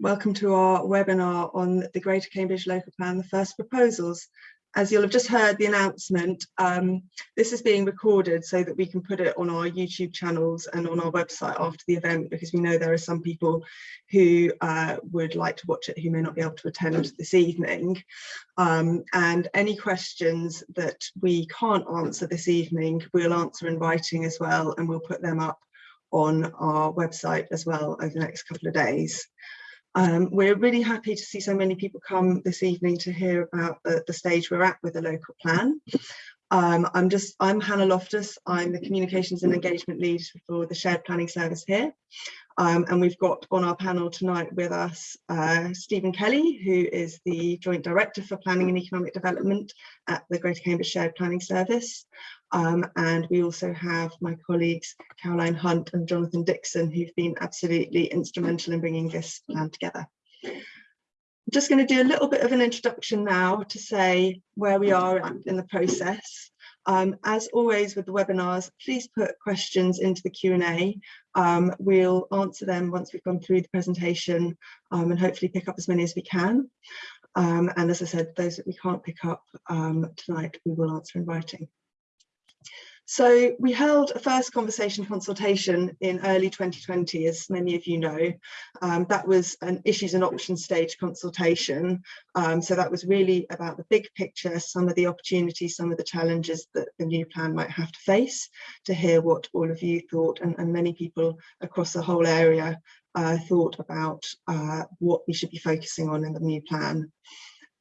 Welcome to our webinar on the Greater Cambridge Local Plan, the first proposals. As you'll have just heard the announcement, um, this is being recorded so that we can put it on our YouTube channels and on our website after the event because we know there are some people who uh, would like to watch it who may not be able to attend this evening. Um, and any questions that we can't answer this evening, we'll answer in writing as well and we'll put them up on our website as well over the next couple of days. Um, we're really happy to see so many people come this evening to hear about the, the stage we're at with the local plan. Um, I'm just, I'm Hannah Loftus, I'm the Communications and Engagement Lead for the Shared Planning Service here. Um, and we've got on our panel tonight with us uh, Stephen Kelly, who is the Joint Director for Planning and Economic Development at the Greater Cambridge Shared Planning Service. Um, and we also have my colleagues Caroline Hunt and Jonathan Dixon, who've been absolutely instrumental in bringing this plan together. I'm just going to do a little bit of an introduction now to say where we are in the process. Um, as always with the webinars, please put questions into the Q&A. Um, we'll answer them once we've gone through the presentation um, and hopefully pick up as many as we can. Um, and as I said, those that we can't pick up um, tonight, we will answer in writing. So we held a first conversation consultation in early 2020, as many of you know. Um, that was an issues and options stage consultation. Um, so that was really about the big picture, some of the opportunities, some of the challenges that the new plan might have to face, to hear what all of you thought and, and many people across the whole area uh, thought about uh, what we should be focusing on in the new plan.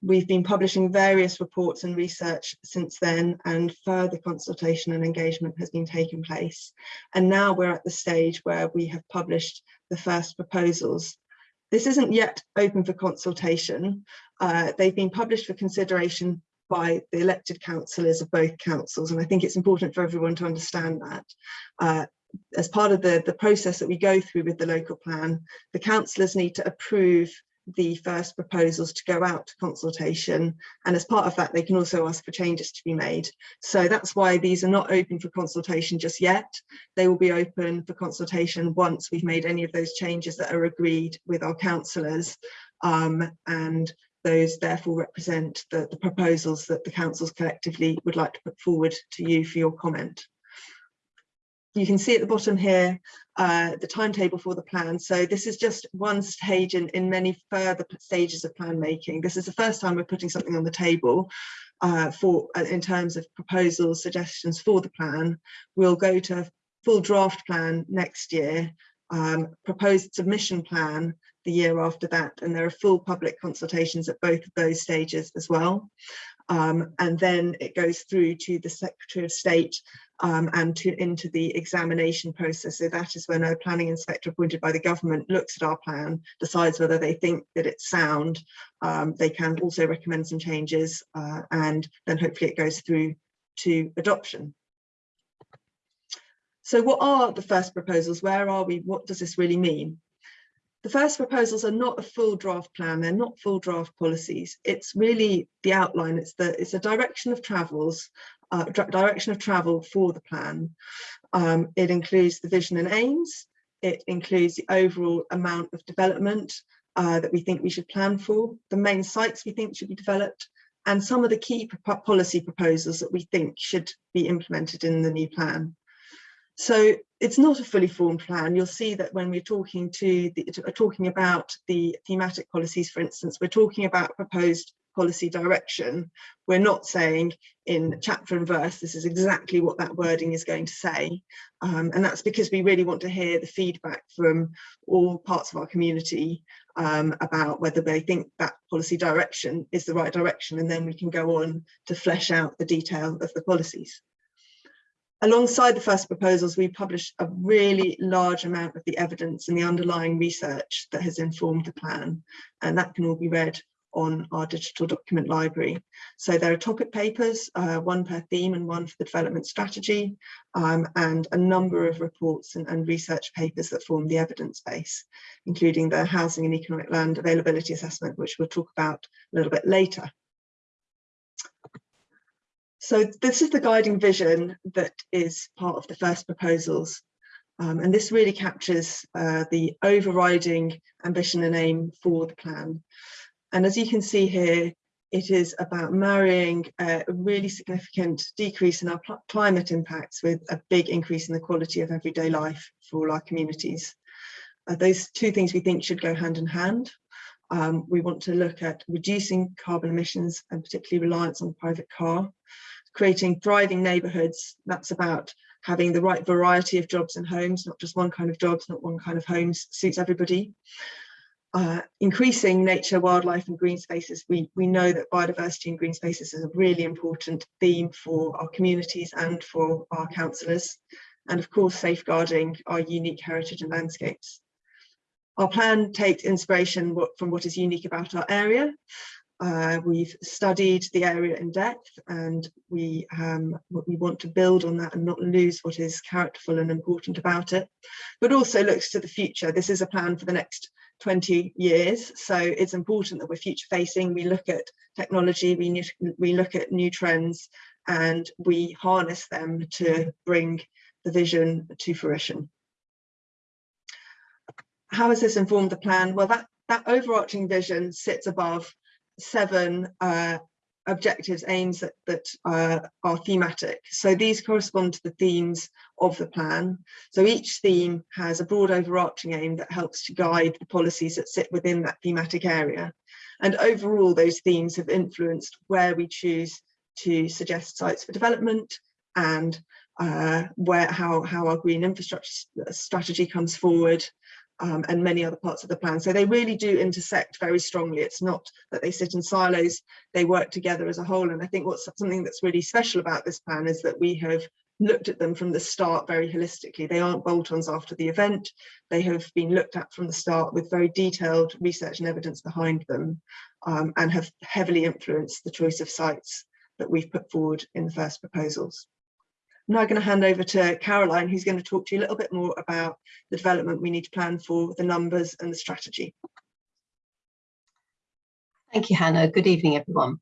We've been publishing various reports and research since then and further consultation and engagement has been taking place. And now we're at the stage where we have published the first proposals. This isn't yet open for consultation. Uh, they've been published for consideration by the elected councillors of both councils and I think it's important for everyone to understand that. Uh, as part of the, the process that we go through with the local plan, the councillors need to approve the first proposals to go out to consultation and as part of that they can also ask for changes to be made. So that's why these are not open for consultation just yet. They will be open for consultation once we've made any of those changes that are agreed with our councillors um, and those therefore represent the, the proposals that the councils collectively would like to put forward to you for your comment you can see at the bottom here uh, the timetable for the plan. So this is just one stage in, in many further stages of plan making. This is the first time we're putting something on the table uh, for uh, in terms of proposals, suggestions for the plan. We'll go to a full draft plan next year, um, proposed submission plan the year after that, and there are full public consultations at both of those stages as well. Um, and then it goes through to the Secretary of State um, and to, into the examination process. So that is when a planning inspector appointed by the government looks at our plan, decides whether they think that it's sound. Um, they can also recommend some changes uh, and then hopefully it goes through to adoption. So what are the first proposals? Where are we? What does this really mean? The first proposals are not a full draft plan, they're not full draft policies. It's really the outline, it's the it's a direction of travels uh, direction of travel for the plan. Um, it includes the vision and aims. It includes the overall amount of development uh, that we think we should plan for, the main sites we think should be developed, and some of the key policy proposals that we think should be implemented in the new plan. So it's not a fully formed plan. You'll see that when we're talking to the, talking about the thematic policies, for instance, we're talking about proposed policy direction, we're not saying in chapter and verse, this is exactly what that wording is going to say. Um, and that's because we really want to hear the feedback from all parts of our community um, about whether they think that policy direction is the right direction. And then we can go on to flesh out the detail of the policies. Alongside the first proposals, we published a really large amount of the evidence and the underlying research that has informed the plan, and that can all be read on our digital document library. So there are topic papers, uh, one per theme and one for the development strategy, um, and a number of reports and, and, research papers that form the evidence base, including the Housing and Economic Land Availability Assessment, which we'll talk about a little bit later. So this is the guiding vision that is part of the first proposals. Um, and this really captures uh, the overriding ambition and aim for the plan. And as you can see here, it is about marrying a really significant decrease in our climate impacts with a big increase in the quality of everyday life for all our communities. Uh, those two things we think should go hand in hand. Um, we want to look at reducing carbon emissions and particularly reliance on private car, creating thriving neighbourhoods. That's about having the right variety of jobs and homes, not just one kind of jobs, not one kind of homes suits everybody. Uh, increasing nature, wildlife and green spaces. We, we know that biodiversity and green spaces is a really important theme for our communities and for our councillors. And of course, safeguarding our unique heritage and landscapes. Our plan takes inspiration from what is unique about our area. Uh, we've studied the area in depth and we um, we want to build on that and not lose what is characterful and important about it, but also looks to the future. This is a plan for the next 20 years, so it's important that we're future facing. We look at technology, we, we look at new trends and we harness them to bring the vision to fruition how has this informed the plan? Well, that, that overarching vision sits above seven uh, objectives, aims that, that uh, are thematic. So these correspond to the themes of the plan. So each theme has a broad overarching aim that helps to guide the policies that sit within that thematic area. And overall, those themes have influenced where we choose to suggest sites for development and uh, where how, how our green infrastructure strategy comes forward, um, and many other parts of the plan. So they really do intersect very strongly. It's not that they sit in silos, they work together as a whole. And I think what's something that's really special about this plan is that we have looked at them from the start very holistically. They aren't bolt-ons after the event. They have been looked at from the start with very detailed research and evidence behind them um, and have heavily influenced the choice of sites that we've put forward in the first proposals. I'm now going to hand over to Caroline, who's going to talk to you a little bit more about the development we need to plan for, the numbers and the strategy. Thank you, Hannah. Good evening, everyone.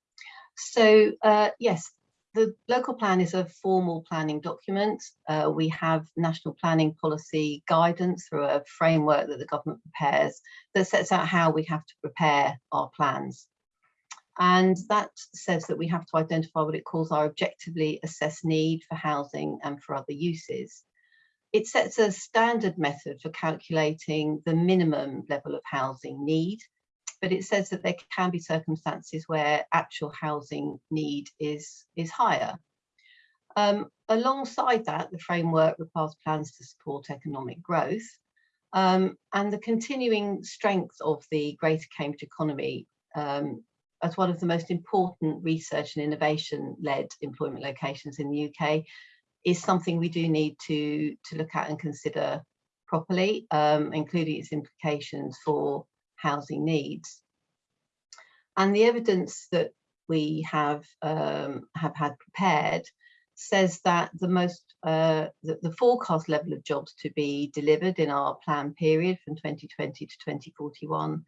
So, uh, yes, the local plan is a formal planning document. Uh, we have national planning policy guidance through a framework that the government prepares that sets out how we have to prepare our plans. And that says that we have to identify what it calls our objectively assessed need for housing and for other uses. It sets a standard method for calculating the minimum level of housing need, but it says that there can be circumstances where actual housing need is, is higher. Um, alongside that, the framework requires plans to support economic growth um, and the continuing strength of the Greater Cambridge economy um, as one of the most important research and innovation led employment locations in the UK is something we do need to, to look at and consider properly, um, including its implications for housing needs. And the evidence that we have um, have had prepared says that the most uh, the, the, forecast level of jobs to be delivered in our plan period from 2020 to 2041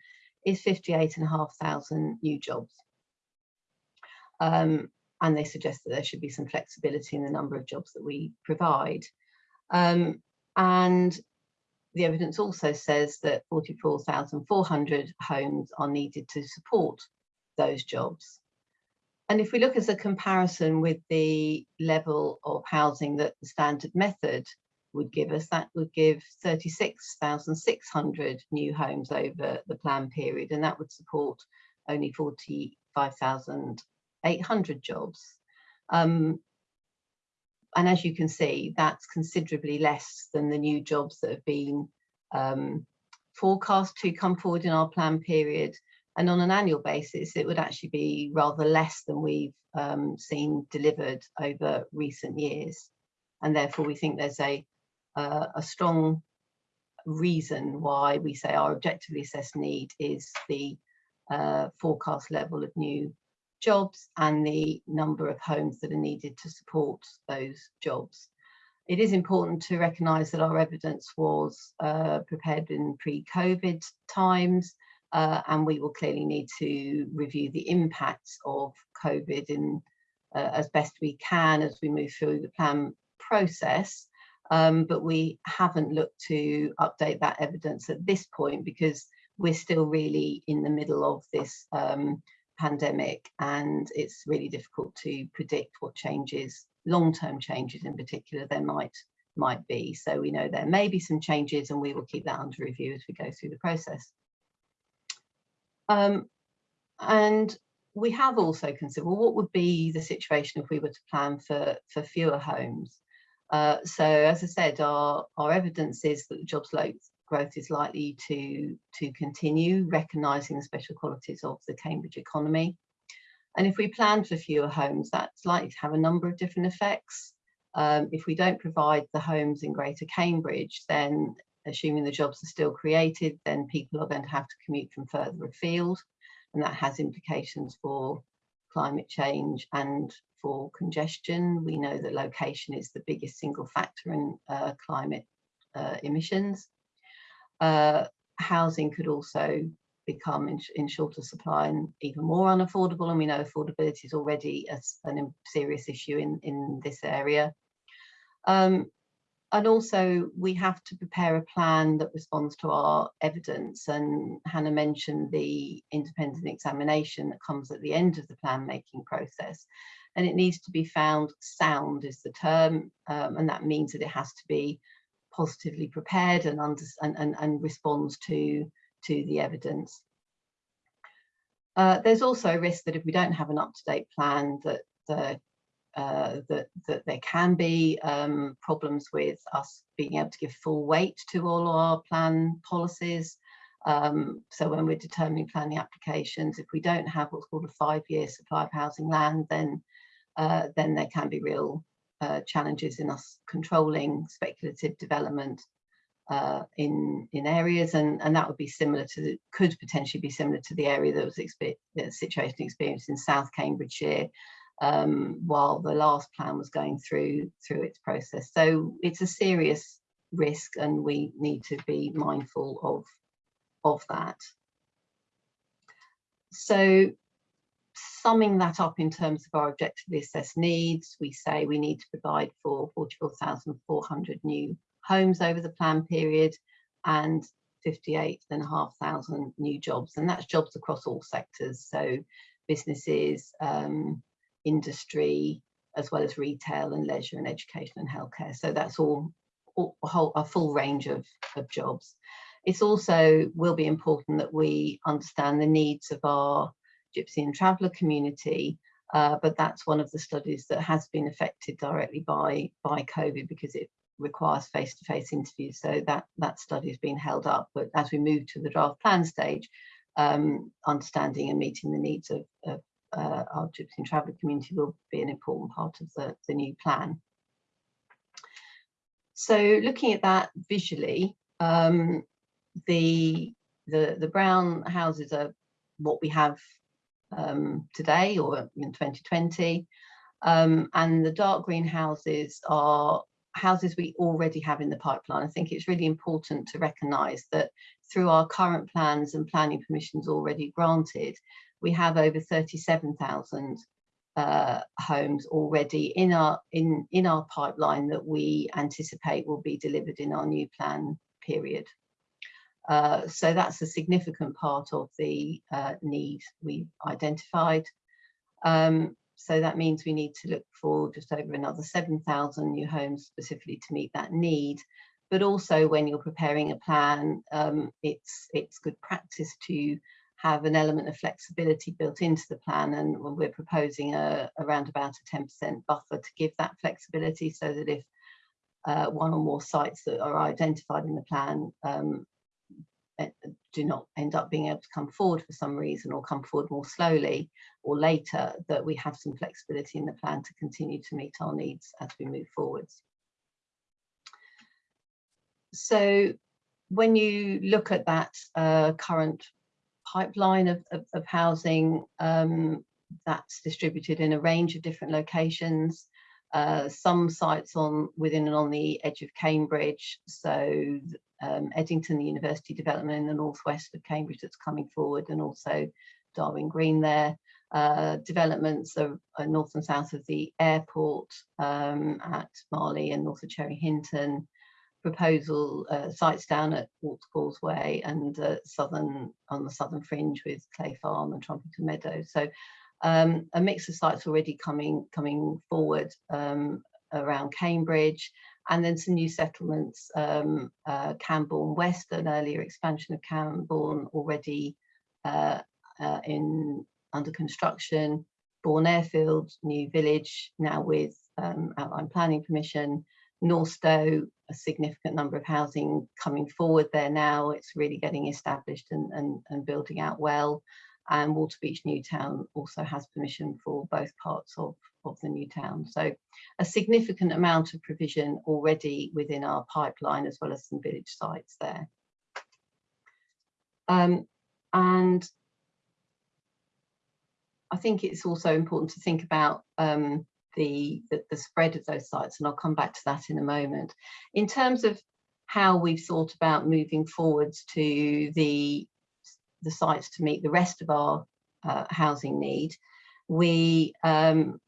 is 58,500 new jobs. Um, and they suggest that there should be some flexibility in the number of jobs that we provide. Um, and the evidence also says that 44,400 homes are needed to support those jobs. And if we look as a comparison with the level of housing that the standard method would give us, that would give 36,600 new homes over the plan period, and that would support only 45,800 jobs. Um, and as you can see, that's considerably less than the new jobs that have been um, forecast to come forward in our plan period. And on an annual basis, it would actually be rather less than we've um, seen delivered over recent years. And therefore, we think there's a uh, a strong reason why we say our objectively assessed need is the uh, forecast level of new jobs and the number of homes that are needed to support those jobs. It is important to recognise that our evidence was uh, prepared in pre-COVID times uh, and we will clearly need to review the impacts of COVID in uh, as best we can as we move through the plan process Um, but we haven't looked to update that evidence at this point because we're still really in the middle of this um, pandemic and it's really difficult to predict what changes, long-term changes in particular, there might might be. So we know there may be some changes and we will keep that under review as we go through the process. Um, and we have also considered, well, what would be the situation if we were to plan for, for fewer homes? Uh, so as I said, our, our evidence is that the jobs growth is likely to, to continue, recognising the special qualities of the Cambridge economy. And if we plan for fewer homes, that's likely to have a number of different effects. Um, if we don't provide the homes in Greater Cambridge, then assuming the jobs are still created, then people are going to have to commute from further afield. And that has implications for climate change and for congestion. We know that location is the biggest single factor in uh, climate uh, emissions. Uh, housing could also become in, in, shorter supply and even more unaffordable. And we know affordability is already a, a serious issue in, in this area. Um, and also we have to prepare a plan that responds to our evidence and Hannah mentioned the independent examination that comes at the end of the plan making process and it needs to be found sound is the term um, and that means that it has to be positively prepared and, under, and, and, and responds to, to the evidence. Uh, there's also a risk that if we don't have an up-to-date plan that the uh, that, that there can be um, problems with us being able to give full weight to all our plan policies. Um, so when we're determining planning applications, if we don't have what's called a five-year supply of housing land, then uh, then there can be real uh, challenges in us controlling speculative development uh, in in areas, and and that would be similar to could potentially be similar to the area that was the situation experienced in South Cambridgeshire, um, while the last plan was going through through its process. So it's a serious risk and we need to be mindful of, of that. So summing that up in terms of our objectively assessed needs, we say we need to provide for 44,400 new homes over the plan period and 58,500 new jobs. And that's jobs across all sectors. So businesses, um, industry, as well as retail and leisure and education and healthcare. So that's all, all a, whole, a full range of, of jobs. It's also will be important that we understand the needs of our Gypsy and Traveller community, uh, but that's one of the studies that has been affected directly by, by COVID because it requires face-to-face -face interviews. So that, that study has been held up. But as we move to the draft plan stage, um, understanding and meeting the needs of, of uh, our Gypsy and Traveller community will be an important part of the, the new plan. So looking at that visually, um, the, the, the brown houses are what we have um, today or in 2020. Um, and the dark green houses are houses we already have in the pipeline. I think it's really important to recognise that through our current plans and planning permissions already granted, we have over 37,000 uh, homes already in our in in our pipeline that we anticipate will be delivered in our new plan period. Uh, so that's a significant part of the uh, need we've identified. Um, so that means we need to look for just over another 7,000 new homes specifically to meet that need. But also when you're preparing a plan, um, it's, it's good practice to have an element of flexibility built into the plan and we're proposing a, around about a 10% buffer to give that flexibility so that if uh, one or more sites that are identified in the plan um, do not end up being able to come forward for some reason or come forward more slowly or later that we have some flexibility in the plan to continue to meet our needs as we move forwards. So when you look at that uh, current pipeline of, of, of housing um, that's distributed in a range of different locations. Uh, some sites on within and on the edge of Cambridge, so um, Eddington, the university development in the northwest of Cambridge that's coming forward, and also Darwin Green there. Uh, developments are, are, north and south of the airport um, at Marleigh and north of Cherry Hinton. Proposal uh, sites down at Worts' Causeway and uh, southern on the southern fringe with Clay Farm and Trumpington Meadow. So um, a mix of sites already coming coming forward um, around Cambridge and then some new settlements, um, uh, Cambourne West, an earlier expansion of Cambourne already uh, uh, in under construction, Bourne Airfield, new village now with um, outline planning permission, Northstowe, a significant number of housing coming forward there now. It's really getting established and, and, and building out well. And Waterbeach Newtown also has permission for both parts of, of the new town. So a significant amount of provision already within our pipeline as well as some village sites there. Um, and I think it's also important to think about um, the, the, the spread of those sites, and I'll come back to that in a moment. In terms of how we've thought about moving forwards to the, the sites to meet the rest of our uh, housing need, we um,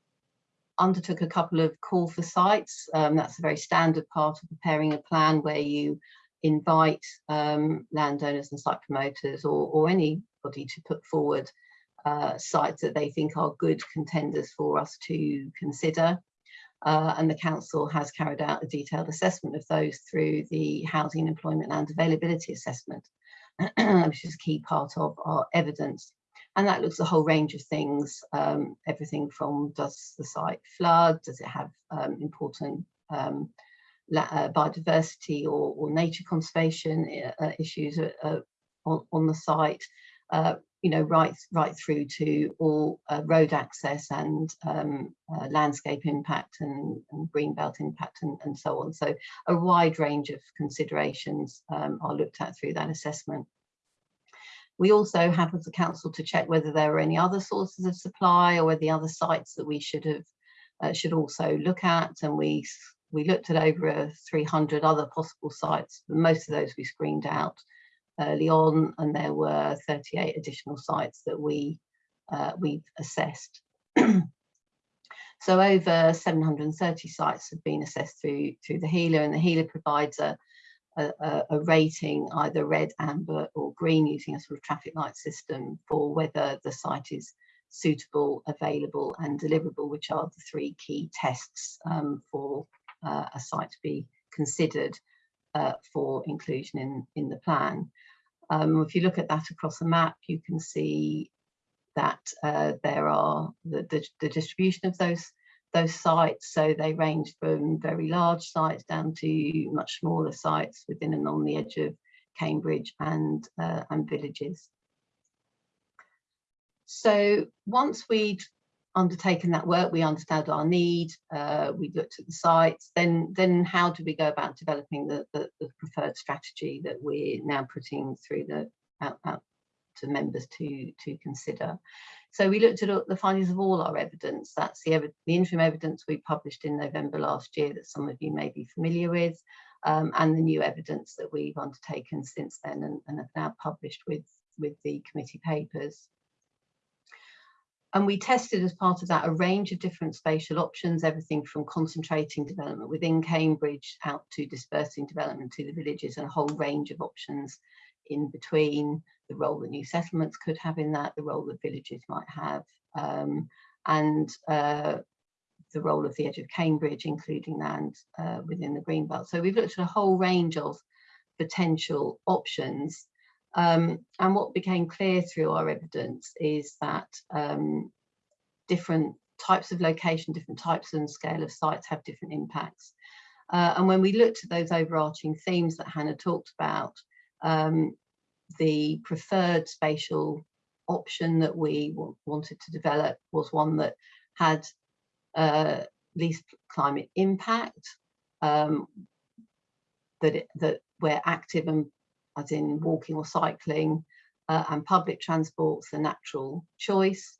undertook a couple of call for sites. Um, that's a very standard part of preparing a plan where you invite um, landowners and site promoters or, or anybody to put forward uh, sites that they think are good contenders for us to consider. Uh, and the council has carried out a detailed assessment of those through the housing employment and availability assessment, which is a key part of our evidence. And that looks at a whole range of things, um, everything from does the site flood, does it have um, important um, uh, biodiversity or, or, nature conservation uh, issues uh, on, on, the site, uh, you know, right, right through to all uh, road access and um, uh, landscape impact and, and green belt impact and, and, so on. So a wide range of considerations um, are looked at through that assessment. We also have as a council to check whether there are any other sources of supply or the other sites that we should have uh, should also look at. And we we looked at over 300 other possible sites. Most of those we screened out early on, and there were 38 additional sites that we uh, we've assessed. so over 730 sites have been assessed through through the HELA, and the HELA provides a, a, a, rating either red, amber, or green using a sort of traffic light system for whether the site is suitable, available, and deliverable, which are the three key tests um, for uh, a site to be considered uh, for inclusion in, in the plan. Um, if you look at that across the map, you can see that uh, there are the, the, the, distribution of those those sites. So they range from very large sites down to much smaller sites within and on the edge of Cambridge and, uh, and villages. So once we'd undertaken that work, we understood our need, uh, we looked at the sites, then then how do we go about developing the, the, the preferred strategy that we're now putting through the out, out to members to, to consider. So we looked at the findings of all our evidence. That's the, the interim evidence we published in November last year that some of you may be familiar with, um, and the new evidence that we've undertaken since then and, and have now published with, with the committee papers. And we tested as part of that a range of different spatial options, everything from concentrating development within Cambridge out to dispersing development to the villages and a whole range of options in between, the role that new settlements could have in that, the role that villages might have, um, and uh, the role of the edge of Cambridge, including land uh, within the Greenbelt. So we've looked at a whole range of potential options um, and what became clear through our evidence is that um, different types of location, different types and scale of sites have different impacts. Uh, and when we looked at those overarching themes that Hannah talked about, um, the preferred spatial option that we wanted to develop was one that had uh, least climate impact, um, that, it, that where active and as in walking or cycling, uh, and public transport's a natural choice,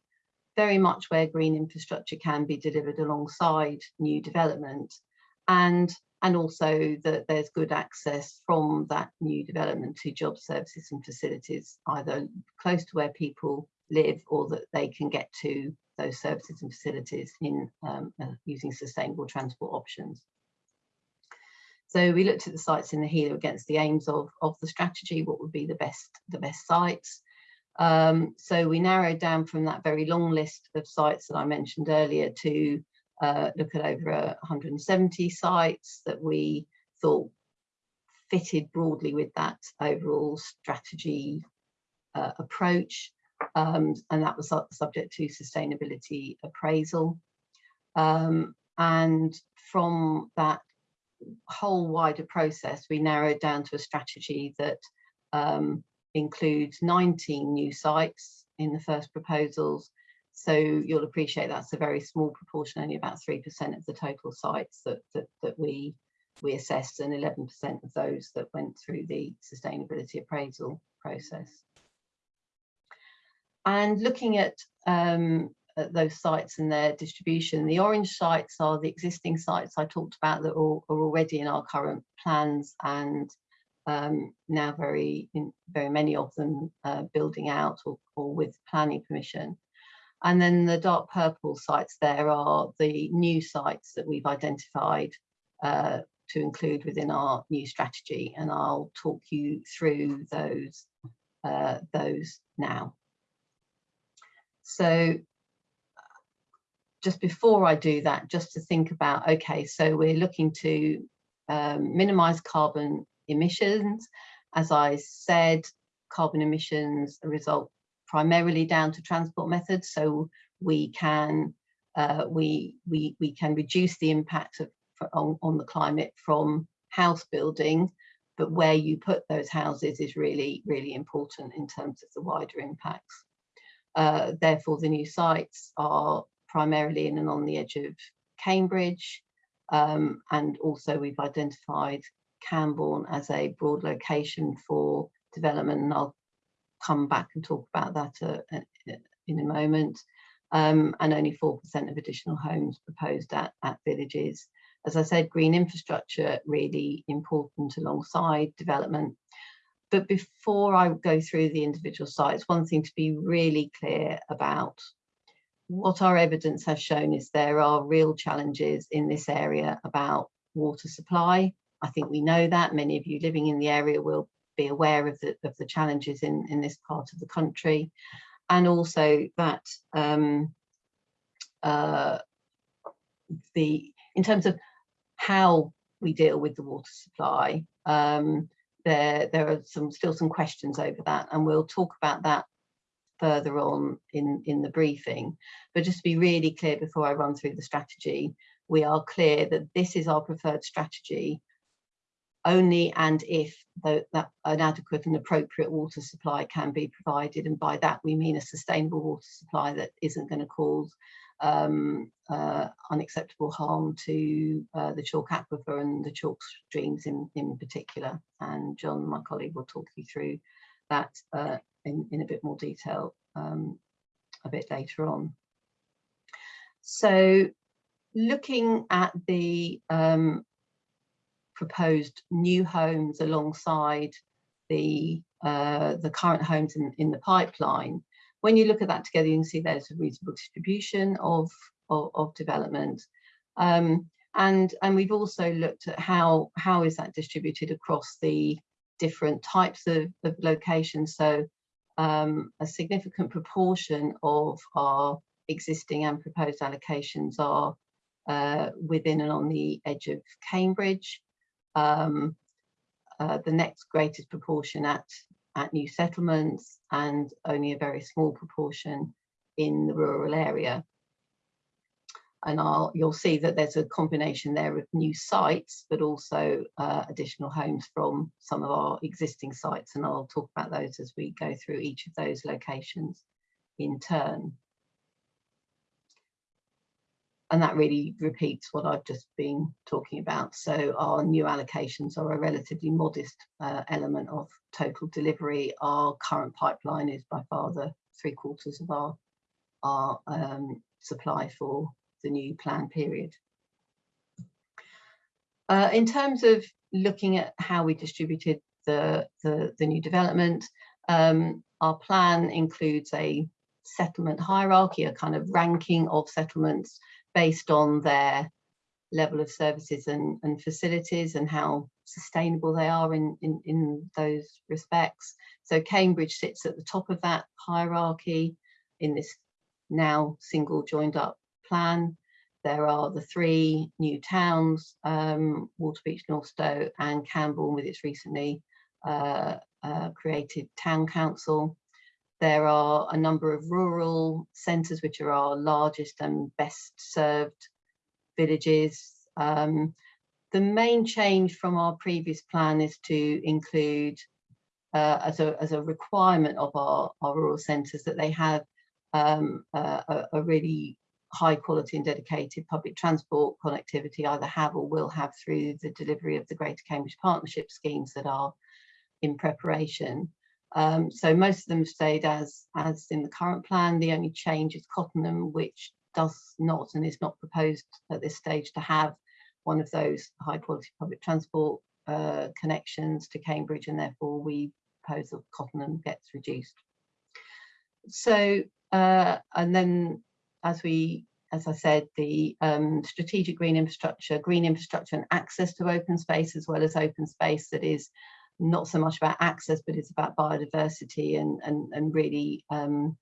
very much where green infrastructure can be delivered alongside new development, and, and also that there's good access from that new development to job services and facilities, either close to where people live or that they can get to those services and facilities in um, uh, using sustainable transport options. So we looked at the sites in the HELA against the aims of, of the strategy, what would be the best, the best sites. Um, so we narrowed down from that very long list of sites that I mentioned earlier to uh, look at over 170 sites that we thought fitted broadly with that overall strategy uh, approach. Um, and that was subject to sustainability appraisal. Um, and from that whole wider process, we narrowed down to a strategy that um, includes 19 new sites in the first proposals. So you'll appreciate that's a very small proportion, only about 3% of the total sites that, that, that we, we assessed and 11% of those that went through the sustainability appraisal process. And looking at um, at those sites and their distribution. The orange sites are the existing sites I talked about that are, are already in our current plans and um, now very very many of them uh, building out or, or, with planning permission. And then the dark purple sites there are the new sites that we've identified uh, to include within our new strategy and I'll talk you through those uh, those now. So just before I do that, just to think about, okay, so we're looking to um, minimize carbon emissions. As I said, carbon emissions result primarily down to transport methods. So we can uh, we, we, we can reduce the impact of, on, on the climate from house building, but where you put those houses is really, really important in terms of the wider impacts. Uh, therefore, the new sites are primarily in and on the edge of Cambridge. Um, and also we've identified Cambourne as a broad location for development and I'll come back and talk about that uh, uh in a moment. Um, and only 4% of additional homes proposed at, at villages. As I said, green infrastructure really important alongside development. But before I go through the individual sites, one thing to be really clear about what our evidence has shown is there are real challenges in this area about water supply. I think we know that many of you living in the area will be aware of the, of the challenges in, in this part of the country. And also that um, uh, the in terms of how we deal with the water supply, um, there, there are some still some questions over that and we'll talk about that further on in, in the briefing. But just to be really clear before I run through the strategy, we are clear that this is our preferred strategy only and if the, that an adequate and appropriate water supply can be provided. And by that, we mean a sustainable water supply that isn't going to cause um, uh, unacceptable harm to uh, the chalk aquifer and the chalk streams in, in particular. And John, my colleague, will talk you through that uh, in, in a bit more detail um, a bit later on. So looking at the um, proposed new homes alongside the uh, the current homes in, in the pipeline, when you look at that together, you can see there's a reasonable distribution of, of, of development. Um, and, and we've also looked at how, how is that distributed across the different types of, of locations. So um, a significant proportion of our existing and proposed allocations are uh, within and on the edge of Cambridge. Um, uh, the next greatest proportion at, at new settlements and only a very small proportion in the rural area and I'll, you'll see that there's a combination there of new sites, but also uh, additional homes from some of our existing sites. And I'll talk about those as we go through each of those locations in turn. And that really repeats what I've just been talking about. So our new allocations are a relatively modest uh, element of total delivery. Our current pipeline is by far the three quarters of our, our um, supply for the new plan period. Uh, in terms of looking at how we distributed the, the, the new development, um, our plan includes a settlement hierarchy, a kind of ranking of settlements based on their level of services and, and facilities and how sustainable they are in, in, in those respects. So Cambridge sits at the top of that hierarchy in this now single joined up plan. There are the three new towns, um, Waterbeach, Northstowe and Cambourne with its recently uh, uh, created town council. There are a number of rural centres which are our largest and best served villages. Um, the main change from our previous plan is to include uh, as, a, as a requirement of our, our rural centres that they have um, uh, a, a, really high quality and dedicated public transport connectivity either have or will have through the delivery of the Greater Cambridge Partnership schemes that are in preparation. Um, so most of them stayed as, as in the current plan. The only change is Cottenham, which does not and is not proposed at this stage to have one of those high quality public transport uh, connections to Cambridge and therefore we propose that Cottenham gets reduced. So uh, and then as we as I said, the um, strategic green infrastructure, green infrastructure and access to open space as well as open space that is not so much about access, but it's about biodiversity and, and, and really um,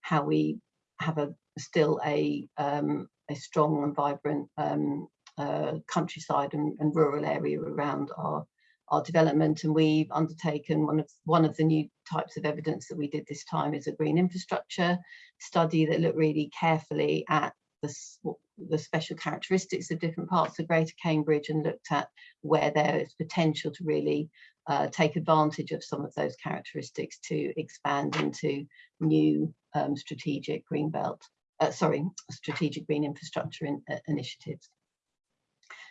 how we have a still a, um, a strong and vibrant um, uh, countryside and, and, rural area around our, our development. And we've undertaken one of, one of the new types of evidence that we did this time is a green infrastructure study that looked really carefully at the, the special characteristics of different parts of Greater Cambridge and looked at where there is potential to really uh, take advantage of some of those characteristics to expand into new um, strategic green belt, uh, sorry, strategic green infrastructure in, uh, initiatives.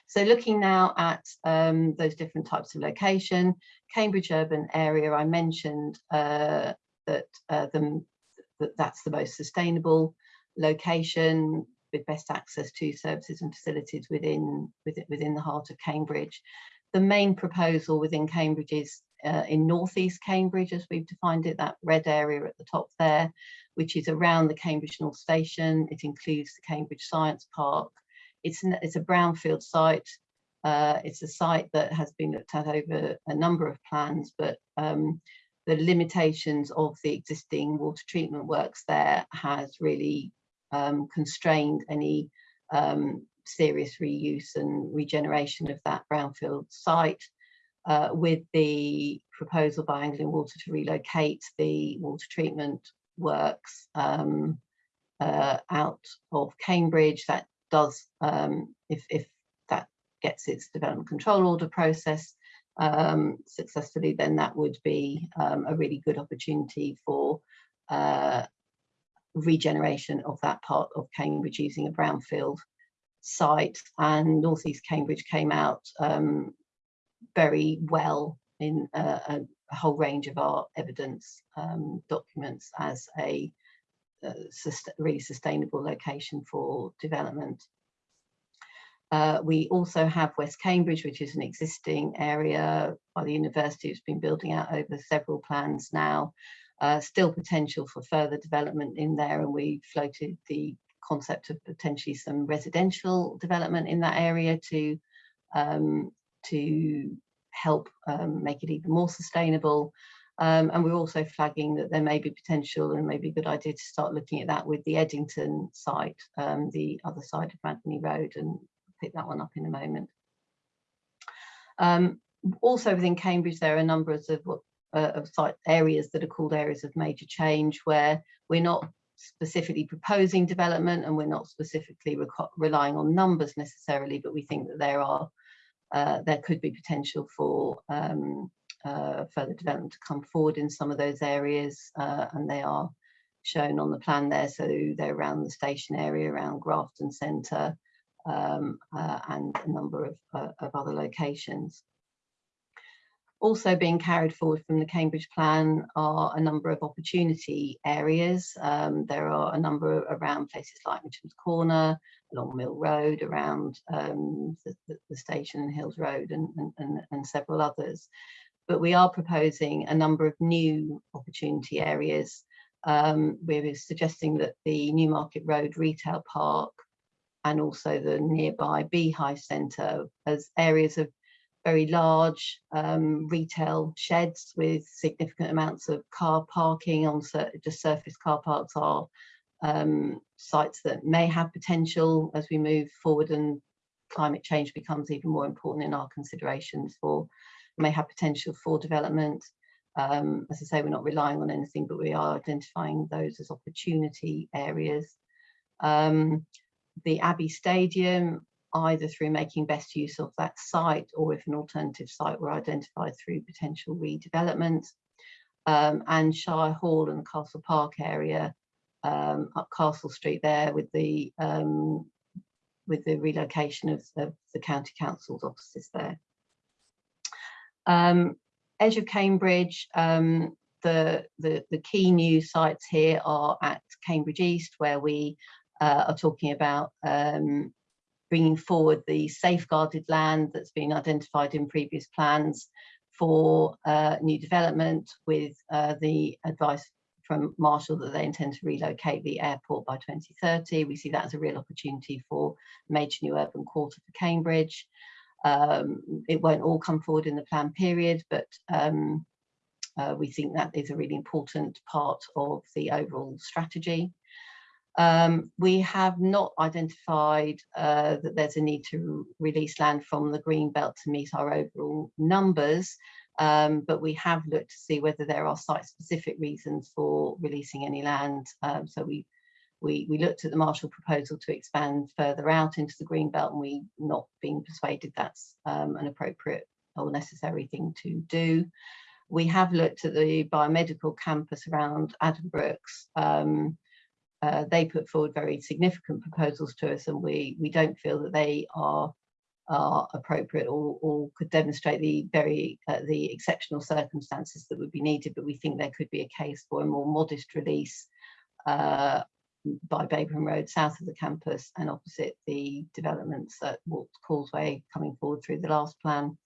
So looking now at um, those different types of location, Cambridge urban area, I mentioned uh, that, uh, the, that that's the most sustainable location with best access to services and facilities within, within, within the heart of Cambridge the main proposal within Cambridge is uh, in northeast Cambridge, as we've defined it, that red area at the top there, which is around the Cambridge North Station. It includes the Cambridge Science Park. It's, an, it's a brownfield site. Uh, it's a site that has been looked at over a number of plans, but um, the limitations of the existing water treatment works there has really um, constrained any um, serious reuse and regeneration of that brownfield site uh, with the proposal by Anglian Water to relocate the water treatment works um, uh, out of Cambridge. That does, um, if, if that gets its development control order process um, successfully, then that would be um, a really good opportunity for uh, regeneration of that part of Cambridge using a brownfield site. And Northeast Cambridge came out um, very well in a, a, whole range of our evidence um, documents as a, a really sustainable location for development. Uh, we also have West Cambridge, which is an existing area by the university. It's been building out over several plans now. Uh, still potential for further development in there, and we floated the concept of potentially some residential development in that area to um, to help um, make it even more sustainable. Um, and we're also flagging that there may be potential and maybe a good idea to start looking at that with the Eddington site, um, the other side of Madingley Road, and pick that one up in a moment. Um, also within Cambridge, there are a number of, uh, of site areas that are called areas of major change where we're not specifically proposing development and we're not specifically relying on numbers necessarily, but we think that there are uh, there could be potential for um, further development to come forward in some of those areas uh, and they are shown on the plan there. So they're around the station area, around Grafton Centre um, uh, and a number of, uh, of other locations. Also being carried forward from the Cambridge plan are a number of opportunity areas. Um, there are a number around places like Mitcham's Corner, along Mill Road, around um, the, the, station and Hills Road and, and, and several others. But we are proposing a number of new opportunity areas. Um, we're suggesting that the Newmarket Road Retail Park and also the nearby Beehive Centre as areas of very large um, retail sheds with significant amounts of car parking on sur just surface car parks are um, sites that may have potential as we move forward and climate change becomes even more important in our considerations for may have potential for development. Um, as I say, we're not relying on anything, but we are identifying those as opportunity areas. Um, the Abbey Stadium, either through making best use of that site or if an alternative site were identified through potential redevelopment. Um, and Shire Hall and Castle Park area um, up Castle Street there with the um, with the relocation of, of, the county council's offices there. Um, edge of Cambridge, um, the, the, the key new sites here are at Cambridge East, where we uh, are talking about um, bringing forward the safeguarded land that's been identified in previous plans for uh, new development with uh, the advice from Marshall that they intend to relocate the airport by 2030. We see that as a real opportunity for major new urban quarter for Cambridge. Um, it won't all come forward in the plan period, but um, uh, we think that is a really important part of the overall strategy. Um, we have not identified uh, that there's a need to release land from the green belt to meet our overall numbers, um, but we have looked to see whether there are site-specific reasons for releasing any land. Um, so we, we, we looked at the Marshall proposal to expand further out into the green belt and we not being persuaded that's um, an appropriate or necessary thing to do. We have looked at the biomedical campus around Addenbrooke's. Um, uh, they put forward very significant proposals to us and we, we don't feel that they are are appropriate or, or could demonstrate the very uh, the exceptional circumstances that would be needed but we think there could be a case for a more modest release uh, by Babraham Road south of the campus and opposite the developments at Worts' Causeway coming forward through the last plan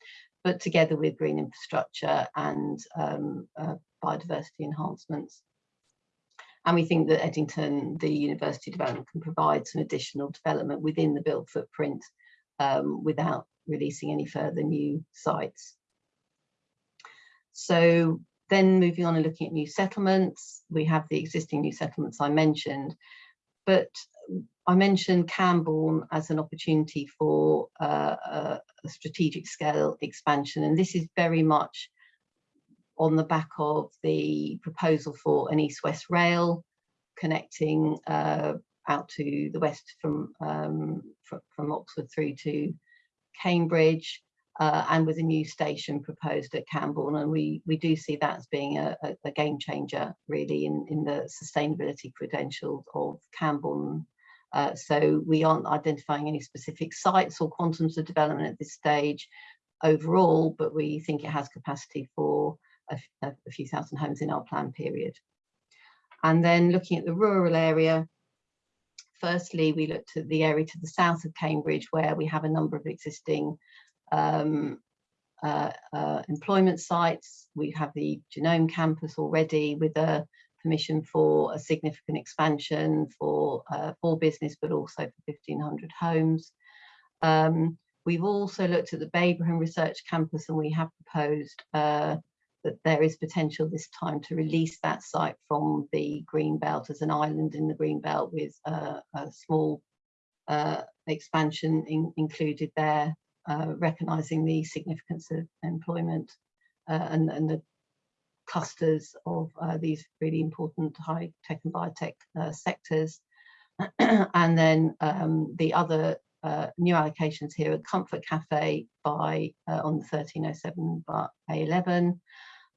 but together with green infrastructure and um, uh, biodiversity enhancements and we think that Eddington, the university development can provide some additional development within the built footprint um, without releasing any further new sites. So then moving on and looking at new settlements, we have the existing new settlements I mentioned, but I mentioned Cambourne as an opportunity for uh, a, strategic scale expansion, and this is very much on the back of the proposal for an east-west rail connecting uh, out to the west from, um, fr from Oxford through to Cambridge uh, and with a new station proposed at Cambourne and we we do see that as being a, a, a game changer really in, in the sustainability credentials of Cambourne. Uh, so we aren't identifying any specific sites or quantums of development at this stage overall, but we think it has capacity for a, a few thousand homes in our plan period. And then looking at the rural area, firstly, we looked at the area to the south of Cambridge where we have a number of existing um, uh, uh, employment sites. We have the Genome campus already with a permission for a significant expansion for, uh, for business, but also for 1500 homes. Um, we've also looked at the Babraham Research Campus and we have proposed uh, that there is potential this time to release that site from the green belt as an island in the green belt with uh, a small uh, expansion in, included there, uh, recognising the significance of employment uh, and, and, the clusters of uh, these really important high tech and biotech uh, sectors. and then um, the other new allocations here are Comfort Cafe by on the 1307 by A11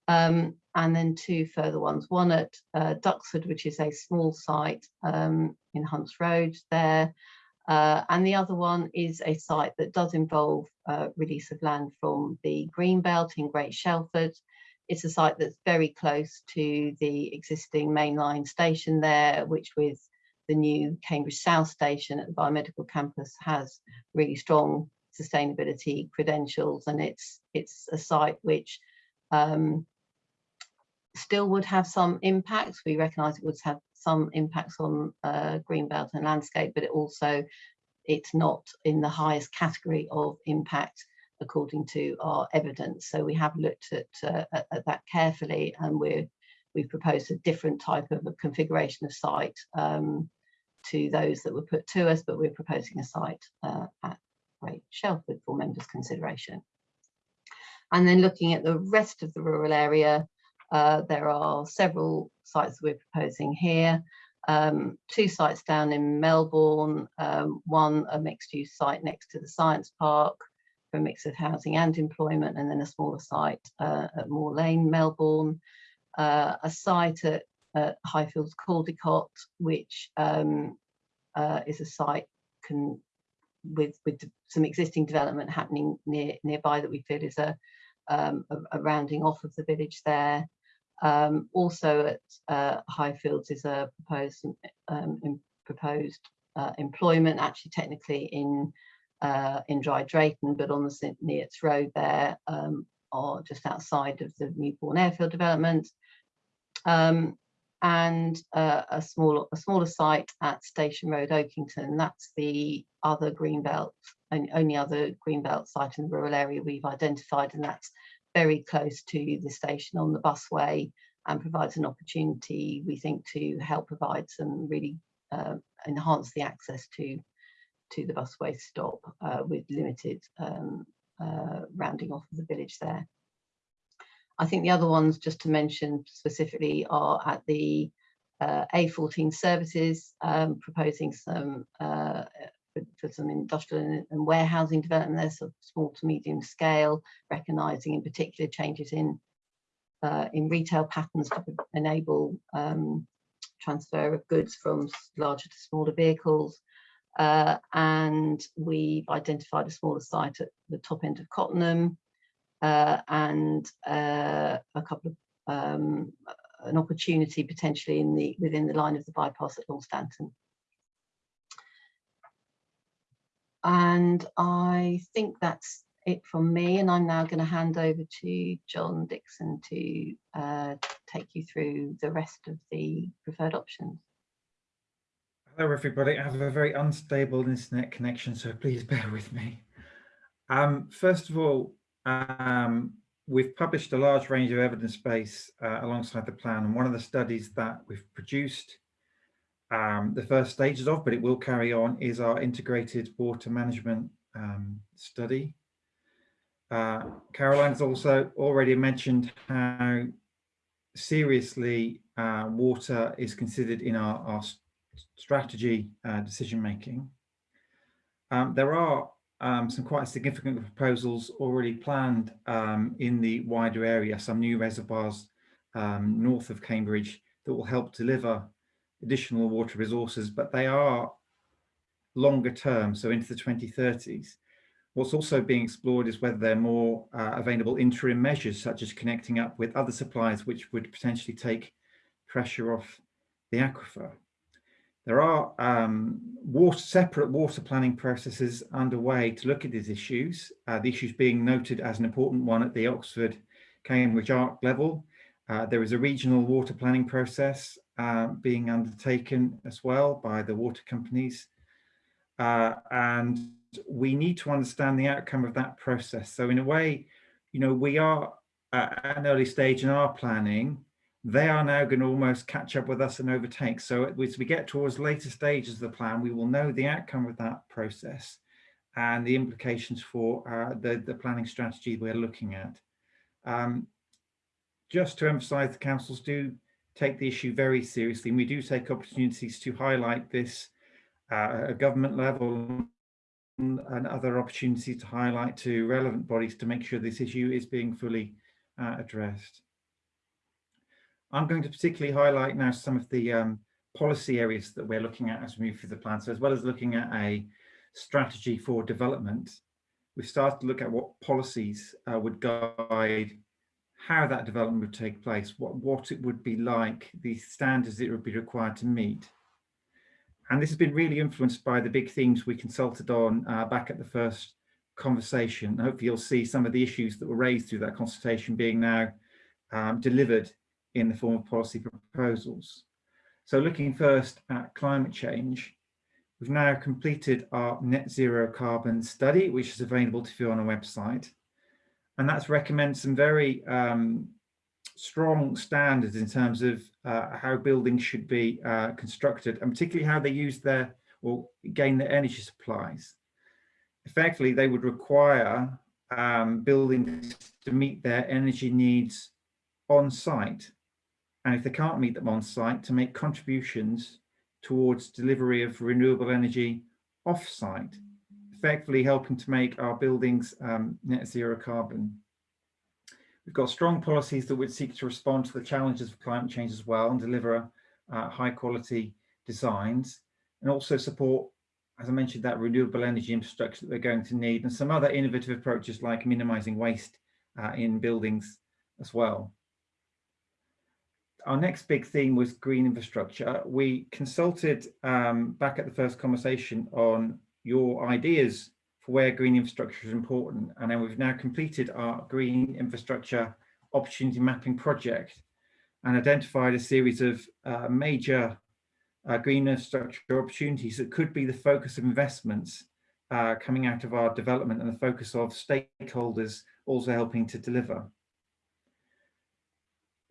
um, and then two further ones, one at uh, Duxford, which is a small site um, in Hunts Road there, uh, and the other one is a site that does involve uh, release of land from the Green Belt in Great Shelford. It's a site that's very close to the existing mainline station there, which with the new Cambridge South station at the biomedical campus has really strong sustainability credentials and it's it's a site which um, still would have some impacts. We recognise it would have some impacts on uh, greenbelt and landscape, but it also it's not in the highest category of impact according to our evidence. So we have looked at, uh, at, at, that carefully and we're, we've proposed a different type of a configuration of site um, to those that were put to us, but we're proposing a site uh, at Great Shelford for members' consideration. And then looking at the rest of the rural area, uh, there are several sites we're proposing here. Um, two sites down in Melbourn, um, one a mixed use site next to the science park for a mix of housing and employment, and then a smaller site uh, at Moor Lane, Melbourn, uh, a site at, at Highfields Caldecote, which um, uh, is a site can, with, with some existing development happening near, nearby that we feel is a, um, a, a rounding off of the village there. Um, also at uh, Highfields is a proposed um, proposed uh, employment, actually technically in uh, in Dry Drayton, but on the St Neots Road there, um, or just outside of the Newbourne Airfield development. Um, and uh, a smaller a smaller site at Station Road, Oakington. That's the other greenbelt, and only other greenbelt site in the rural area we've identified, and that's very close to the station on the busway and provides an opportunity, we think, to help provide some really uh, enhance the access to to the busway stop uh, with limited um, uh, rounding off of the village there. I think the other ones just to mention specifically are at the uh, A14 services, um, proposing some uh, for, for some industrial and, warehousing development there, so small to medium scale, recognising in particular changes in uh, in retail patterns to enable um, transfer of goods from larger to smaller vehicles. Uh, and we've identified a smaller site at the top end of Cottenham uh, and uh, a couple of um, an opportunity potentially in the within the line of the bypass at Long And I think that's it from me. And I'm now going to hand over to John Dixon to uh, take you through the rest of the preferred options. Hello, everybody. I have a very unstable internet connection, so please bear with me. Um, first of all, um, we've published a large range of evidence base uh, alongside the plan, and one of the studies that we've produced um, the first stages of, but it will carry on, is our integrated water management um, study. Uh, Caroline's also already mentioned how seriously uh, water is considered in our, our strategy uh, decision making. Um, there are um, some quite significant proposals already planned um, in the wider area, some new reservoirs um, north of Cambridge that will help deliver additional water resources, but they are longer term, so into the 2030s. What's also being explored is whether there are more uh, available interim measures, such as connecting up with other suppliers, which would potentially take pressure off the aquifer. There are um, water, separate water planning processes underway to look at these issues, uh, the issues being noted as an important one at the Oxford Cambridge ARC level. Uh, there is a regional water planning process uh, being undertaken as well by the water companies. Uh, and we need to understand the outcome of that process. So in a way, you know, we are at an early stage in our planning. They are now going to almost catch up with us and overtake. So as we get towards later stages of the plan, we will know the outcome of that process and the implications for uh, the, the planning strategy we're looking at. Um, just to emphasize, the councils do take the issue very seriously and we do take opportunities to highlight this uh, at government level and other opportunities to highlight to relevant bodies to make sure this issue is being fully uh, addressed. I'm going to particularly highlight now some of the um, policy areas that we're looking at as we move through the plan. So as well as looking at a strategy for development, we've started to look at what policies uh, would guide how that development would take place, what, what it would be like, the standards it would be required to meet. And this has been really influenced by the big themes we consulted on uh, back at the first conversation. Hopefully you'll see some of the issues that were raised through that consultation being now um, delivered in the form of policy proposals. So looking first at climate change, we've now completed our net zero carbon study, which is available to view on our website. And that's recommends some very um, strong standards in terms of uh, how buildings should be uh, constructed and particularly how they use their or gain their energy supplies. Effectively, they would require um, buildings to meet their energy needs on site. And if they can't meet them on site, to make contributions towards delivery of renewable energy off site, effectively helping to make our buildings um, net zero carbon. We've got strong policies that would seek to respond to the challenges of climate change as well and deliver uh, high quality designs and also support, as I mentioned, that renewable energy infrastructure that they're going to need and some other innovative approaches like minimizing waste uh, in buildings as well. Our next big theme was green infrastructure. We consulted um, back at the first conversation on your ideas for where green infrastructure is important. And then we've now completed our green infrastructure opportunity mapping project and identified a series of uh, major uh, green infrastructure opportunities that could be the focus of investments uh, coming out of our development and the focus of stakeholders also helping to deliver.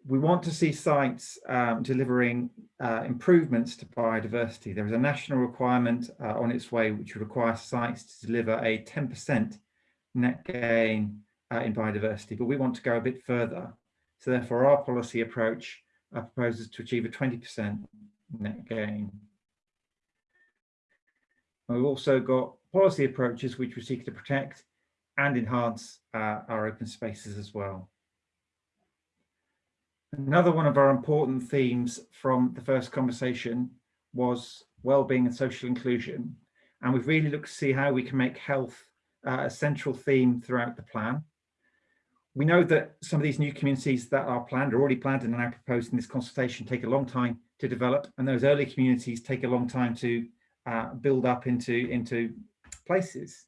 We want to see sites um, delivering uh, improvements to biodiversity. There is a national requirement uh, on its way which requires sites to deliver a 10% net gain uh, in biodiversity, but we want to go a bit further. So therefore our policy approach uh, proposes to achieve a 20% net gain. And we've also got policy approaches which we seek to protect and enhance uh, our open spaces as well. Another one of our important themes from the first conversation was well-being and social inclusion. And we've really looked to see how we can make health uh, a central theme throughout the plan. We know that some of these new communities that are planned, are already planned and are now proposed in this consultation take a long time to develop and those early communities take a long time to uh, build up into, into places.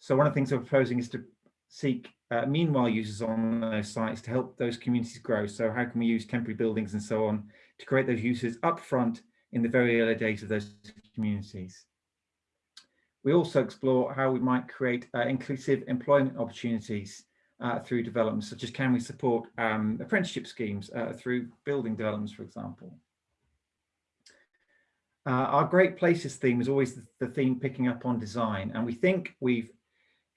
So one of the things we're proposing is to seek uh, meanwhile users on those sites to help those communities grow. So how can we use temporary buildings and so on to create those uses up front in the very early days of those communities. We also explore how we might create uh, inclusive employment opportunities uh, through developments, such as can we support um, apprenticeship schemes uh, through building developments, for example. Uh, our Great Places theme is always the theme picking up on design, and we think we've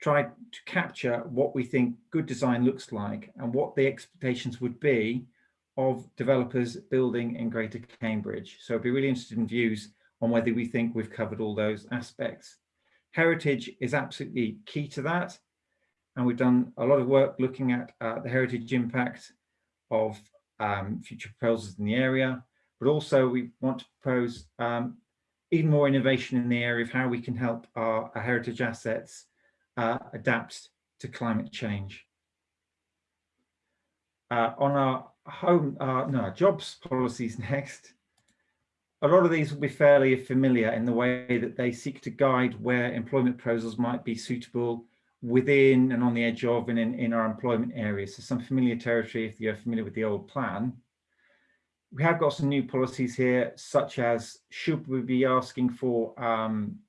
tried to capture what we think good design looks like and what the expectations would be of developers building in Greater Cambridge. So I'd be really interested in views on whether we think we've covered all those aspects. Heritage is absolutely key to that. And we've done a lot of work looking at uh, the heritage impact of um, future proposals in the area, but also we want to propose um, even more innovation in the area of how we can help our, our heritage assets uh, adapt to climate change. Uh, on our home, uh, no, jobs policies next, a lot of these will be fairly familiar in the way that they seek to guide where employment proposals might be suitable within and on the edge of and in, in our employment areas. So some familiar territory if you're familiar with the old plan. We have got some new policies here, such as should we be asking for um,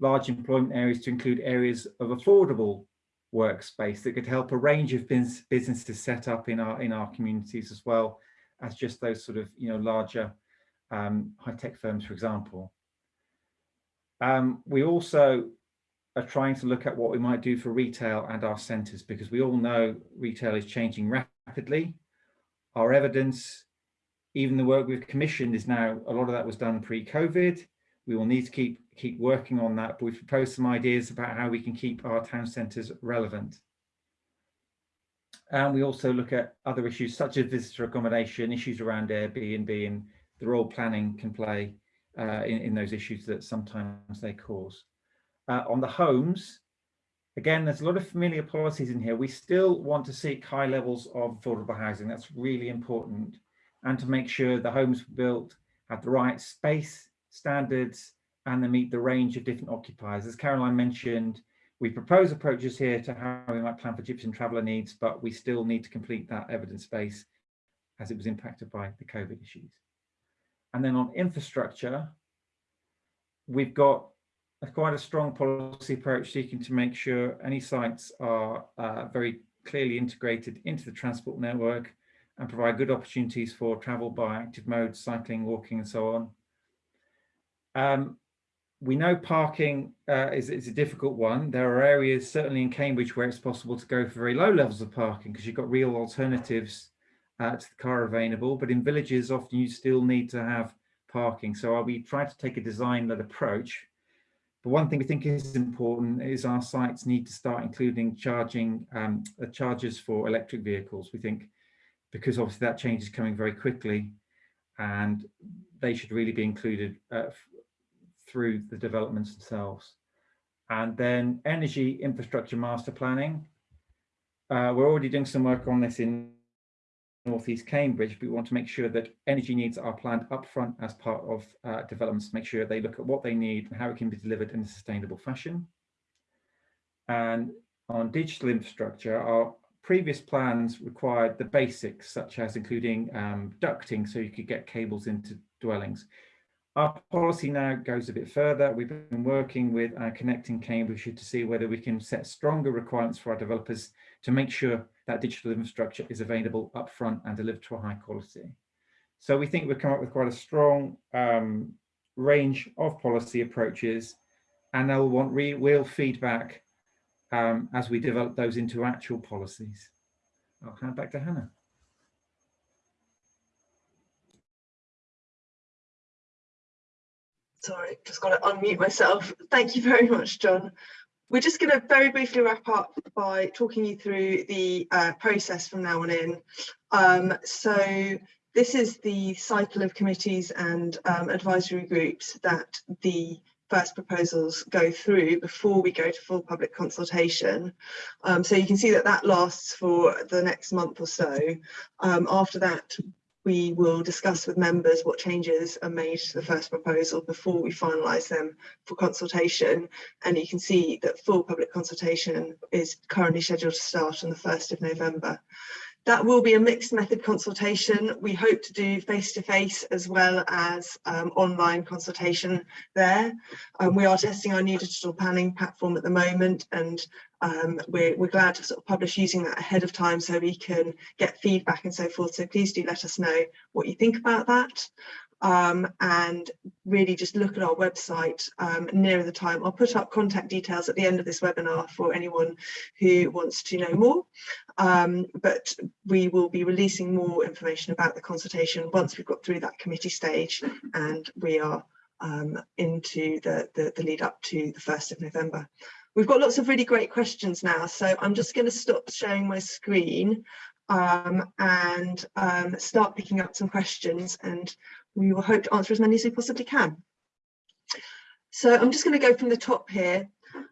large employment areas to include areas of affordable workspace that could help a range of businesses set up in our in our communities as well as just those sort of you know larger um, high-tech firms for example. Um, we also are trying to look at what we might do for retail and our centres because we all know retail is changing rapidly. Our evidence even the work we've commissioned is now a lot of that was done pre-covid. We will need to keep keep working on that, but we've proposed some ideas about how we can keep our town centres relevant. And we also look at other issues such as visitor accommodation, issues around Airbnb and the role planning can play uh, in, in those issues that sometimes they cause. Uh, on the homes, again, there's a lot of familiar policies in here. We still want to seek high levels of affordable housing. That's really important. And to make sure the homes built have the right space, standards, and they meet the range of different occupiers. As Caroline mentioned, we propose approaches here to how we might plan for gypsum traveller needs, but we still need to complete that evidence base as it was impacted by the COVID issues. And then on infrastructure, we've got a quite a strong policy approach seeking to make sure any sites are uh, very clearly integrated into the transport network and provide good opportunities for travel by active modes, cycling, walking and so on. Um, we know parking uh, is, is, a difficult one. There are areas, certainly in Cambridge, where it's possible to go for very low levels of parking because you've got real alternatives uh, to the car available. But in villages, often you still need to have parking. So we try to take a design-led approach. But one thing we think is important is our sites need to start including charging um, uh, chargers for electric vehicles. We think because obviously that change is coming very quickly and they should really be included uh, through the developments themselves. And then energy infrastructure master planning. Uh, we're already doing some work on this in Northeast Cambridge, but we want to make sure that energy needs are planned upfront as part of uh, developments, make sure they look at what they need and how it can be delivered in a sustainable fashion. And on digital infrastructure, our previous plans required the basics, such as including um, ducting, so you could get cables into dwellings. Our policy now goes a bit further. We've been working with uh, Connecting Cambridgeshire to see whether we can set stronger requirements for our developers to make sure that digital infrastructure is available upfront and delivered to a high quality. So we think we've come up with quite a strong um, range of policy approaches and they'll want real feedback um, as we develop those into actual policies. I'll hand back to Hannah. Sorry, just got to unmute myself. Thank you very much, John. We're just going to very briefly wrap up by talking you through the uh, process from now on in. Um, so this is the cycle of committees and um, advisory groups that the first proposals go through before we go to full public consultation. Um, so you can see that that lasts for the next month or so. Um, after that, we will discuss with members what changes are made to the first proposal before we finalise them for consultation. And you can see that full public consultation is currently scheduled to start on the 1st of November. That will be a mixed method consultation. We hope to do face-to-face -face as well as um, online consultation there. Um, we are testing our new digital planning platform at the moment and um, we're, we're glad to sort of publish using that ahead of time so we can get feedback and so forth. So please do let us know what you think about that um, and really just look at our website um, nearer the time. I'll put up contact details at the end of this webinar for anyone who wants to know more. Um, but we will be releasing more information about the consultation once we've got through that committee stage and we are um, into the, the, the lead up to the 1st of November. We've got lots of really great questions now, so I'm just going to stop sharing my screen um, and um, start picking up some questions and we will hope to answer as many as we possibly can. So I'm just going to go from the top here.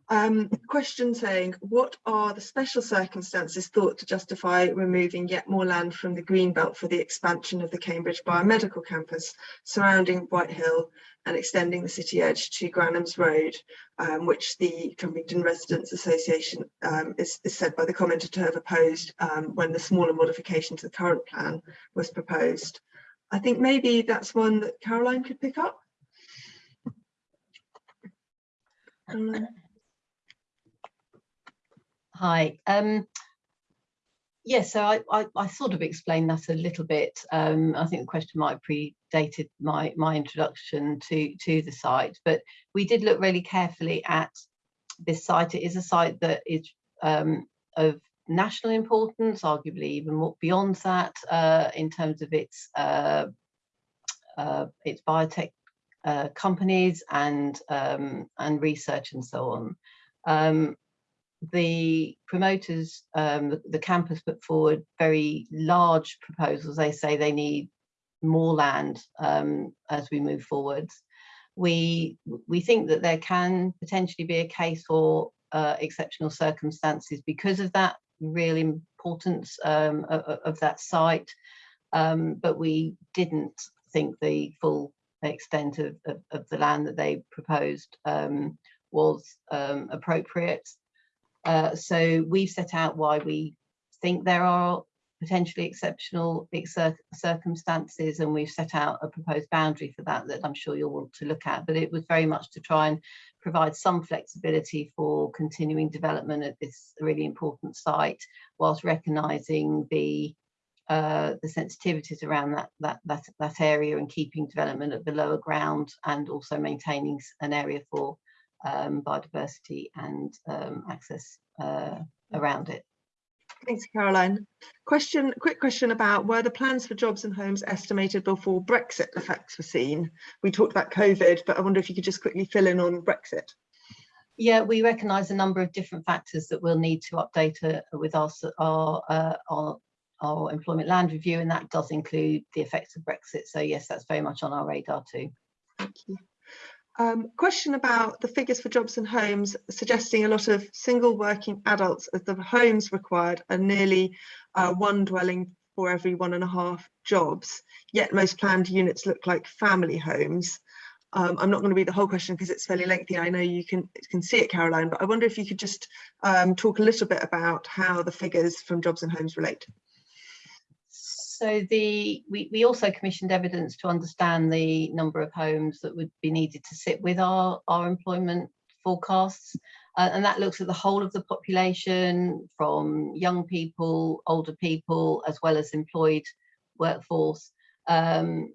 Um, question saying, what are the special circumstances thought to justify removing yet more land from the green belt for the expansion of the Cambridge Biomedical Campus surrounding Whitehill and extending the city edge to Granham's Road, um, which the Trumpington Residents Association um, is, is, said by the commenter to have opposed um, when the smaller modification to the current plan was proposed. I think maybe that's one that Caroline could pick up. Hi. Um, yes, so I, I, I, sort of explained that a little bit. Um, I think the question might have predated my, my introduction to, to the site, but we did look really carefully at this site. It is a site that is um, of national importance, arguably even more beyond that uh, in terms of its uh, uh, its biotech uh, companies and um, and research and so on. The promoters, um, the, the, campus put forward very large proposals. They say they need more land um, as we move forwards. We we think that there can potentially be a case for uh, exceptional circumstances because of that real importance um, of, of, that site, um, but we didn't think the full extent of, of, of the land that they proposed um, was um, appropriate. Uh, so we've set out why we think there are potentially exceptional circumstances and we've set out a proposed boundary for that that I'm sure you'll want to look at. But it was very much to try and provide some flexibility for continuing development at this really important site whilst recognising the uh, the sensitivities around that, that that that area and keeping development at the lower ground and also maintaining an area for um, biodiversity and um, access uh, around it. Thanks, Caroline. Question, quick question about were the plans for jobs and homes estimated before Brexit effects were seen? We talked about COVID, but I wonder if you could just quickly fill in on Brexit. Yeah, we recognise a number of different factors that we'll need to update uh, with our, our, uh, our, our employment land review, and that does include the effects of Brexit. So yes, that's very much on our radar too. Thank you. Um, question about the figures for jobs and homes, suggesting a lot of single working adults as the homes required are nearly uh, one dwelling for every one and a half jobs, yet most planned units look like family homes. Um, I'm not going to read the whole question because it's fairly lengthy. I know you can can see it, Caroline, but I wonder if you could just um, talk a little bit about how the figures from jobs and homes relate. So the we, we also commissioned evidence to understand the number of homes that would be needed to sit with our, our employment forecasts. Uh, and that looks at the whole of the population from young people, older people, as well as employed workforce. Um,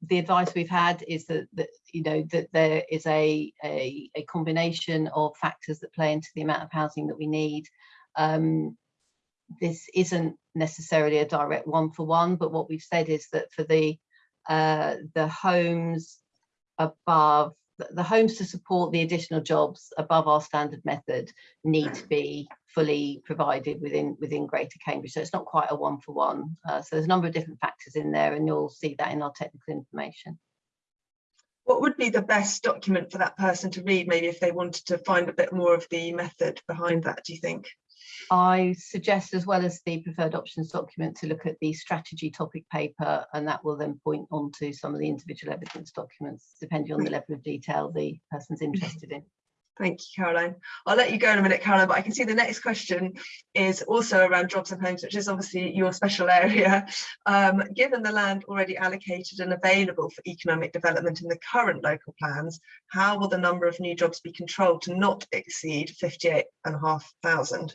the advice we've had is that, that you know that there is a, a, a combination of factors that play into the amount of housing that we need. Um, this isn't necessarily a direct one for one, but what we've said is that for the uh, the homes above the homes to support the additional jobs above our standard method need to be fully provided within within Greater Cambridge. So it's not quite a one for one. Uh, so there's a number of different factors in there, and you'll see that in our technical information. What would be the best document for that person to read, maybe if they wanted to find a bit more of the method behind that, do you think? I suggest as well as the preferred options document to look at the strategy topic paper and that will then point on to some of the individual evidence documents depending on the level of detail the person's interested in. Thank you, Caroline. I'll let you go in a minute, Caroline, but I can see the next question is also around jobs and homes, which is obviously your special area. Um, given the land already allocated and available for economic development in the current local plans, how will the number of new jobs be controlled to not exceed 58,500?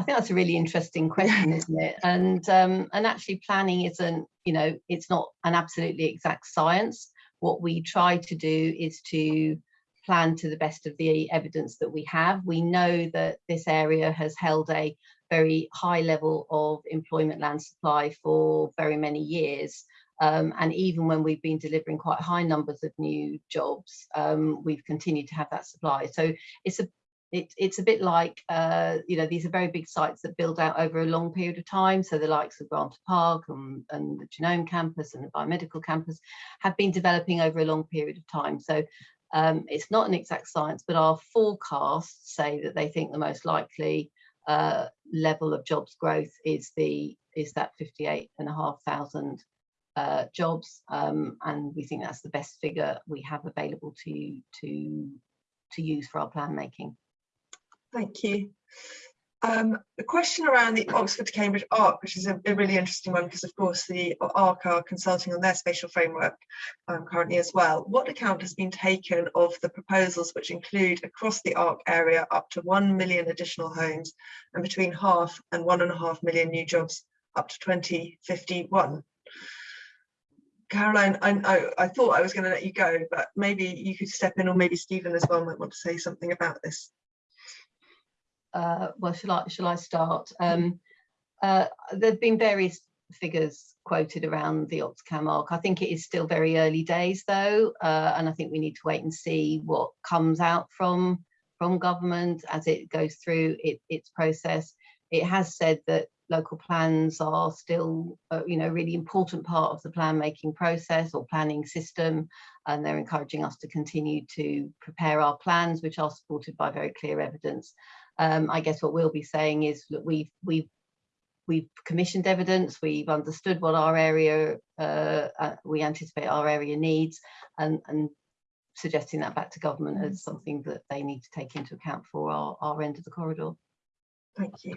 I think that's a really interesting question, isn't it? And um, and actually planning isn't, you know, it's not an absolutely exact science. What we try to do is to plan to the best of the evidence that we have. We know that this area has held a very high level of employment land supply for very many years. Um, and even when we've been delivering quite high numbers of new jobs, um, we've continued to have that supply. So it's a it, it's a bit like, uh, you know, these are very big sites that build out over a long period of time. So the likes of Granta Park and, and the Genome campus and the biomedical campus have been developing over a long period of time. So um, it's not an exact science, but our forecasts say that they think the most likely uh, level of jobs growth is the is that 58 and a half thousand uh, jobs, um, and we think that's the best figure we have available to to to use for our plan making. Thank you. Um, a question around the Oxford to Cambridge ARC, which is a, a really interesting one because of course the ARC are consulting on their spatial framework um, currently as well. What account has been taken of the proposals which include across the ARC area up to 1 million additional homes and between half and one and a half million new jobs up to 2051? Caroline, I, I, I thought I was going to let you go, but maybe you could step in or maybe Stephen as well might want to say something about this uh, well, shall I, shall I start? Um, uh, there have been various figures quoted around the Oxcam arc. I think it is still very early days though, uh, and I think we need to wait and see what comes out from from government as it goes through it, its process. It has said that local plans are still, uh, you know, really important part of the plan making process or planning system, and they're encouraging us to continue to prepare our plans, which are supported by very clear evidence um, I guess what we'll be saying is that we've we've we've commissioned evidence, we've understood what our area uh, uh, we anticipate our area needs, and and suggesting that back to government as something that they need to take into account for our, our end of the corridor. Thank you.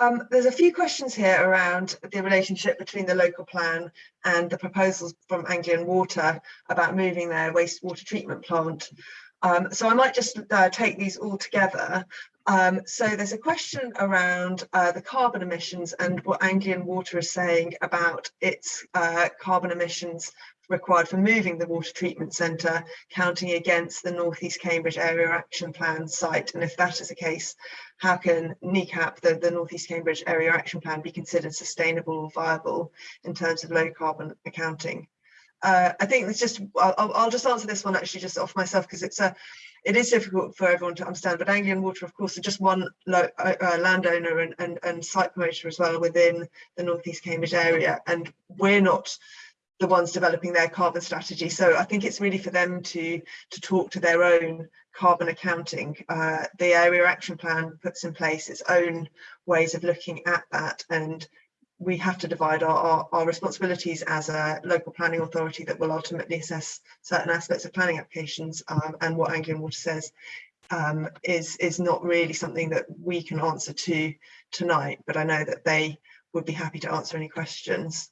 Um, there's a few questions here around the relationship between the local plan and the proposals from Anglian Water about moving their wastewater treatment plant. Um, so I might just uh, take these all together. Um, so there's a question around uh, the carbon emissions and what Anglian Water is saying about its uh, carbon emissions required for moving the water treatment centre, counting against the North East Cambridge Area Action Plan site. And if that is the case, how can NECAP, the, the North East Cambridge Area Action Plan, be considered sustainable or viable in terms of low carbon accounting? Uh, I think it's just, I'll, I'll just answer this one actually just off myself because it's a, it is difficult for everyone to understand, but Anglian Water, of course, are just one uh, uh, landowner and, and, and site promoter as well within the North East Cambridge area. And we're not the ones developing their carbon strategy. So I think it's really for them to, to talk to their own carbon accounting. Uh, the area action plan puts in place its own ways of looking at that and we have to divide our, our, our, responsibilities as a local planning authority that will ultimately assess certain aspects of planning applications um, and what Anglian Water says um, is, is not really something that we can answer to tonight, but I know that they would be happy to answer any questions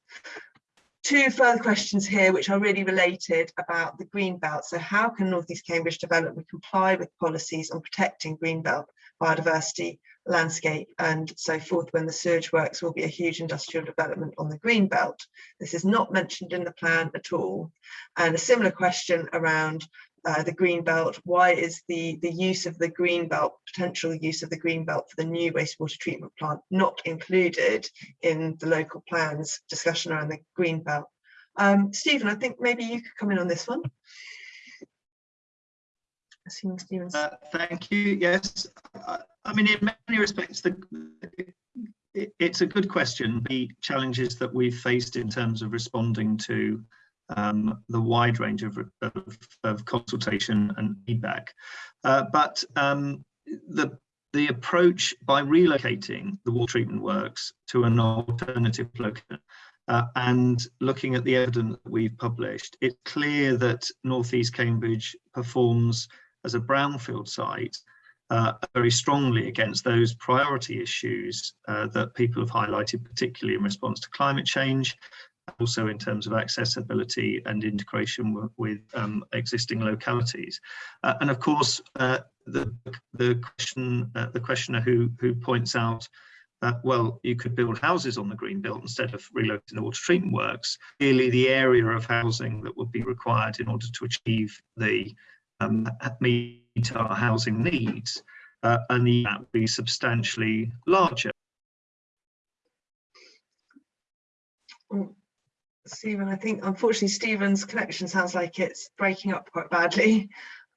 two further questions here which are really related about the green belt. So how can North East Cambridge Development comply with policies on protecting green belt biodiversity, landscape and so forth when the sewage works will be a huge industrial development on the green belt. This is not mentioned in the plan at all. And a similar question around uh, the green belt, why is the, the use of the green belt, potential use of the green belt for the new wastewater treatment plant not included in the local plans discussion around the green belt? Um, Stephen, I think maybe you could come in on this one. Stephen's... Uh, thank you. Yes, I, I mean, in many respects, the, it, it's a good question. The challenges that we've faced in terms of responding to um, the wide range of, of, of, consultation and feedback. Uh, but um, the, the approach by relocating the water treatment works to an alternative location uh, and looking at the evidence that we've published, it's clear that Northeast Cambridge performs as a brownfield site uh, very strongly against those priority issues uh, that people have highlighted, particularly in response to climate change also in terms of accessibility and integration with um, existing localities. Uh, and of course, uh, the, the, question, uh, the questioner who, who points out that, well, you could build houses on the green belt instead of relocating the water treatment works. Clearly, the area of housing that would be required in order to achieve the um, meet our housing needs uh, and that would be substantially larger. Stephen, I think unfortunately Stephen's connection sounds like it's breaking up quite badly.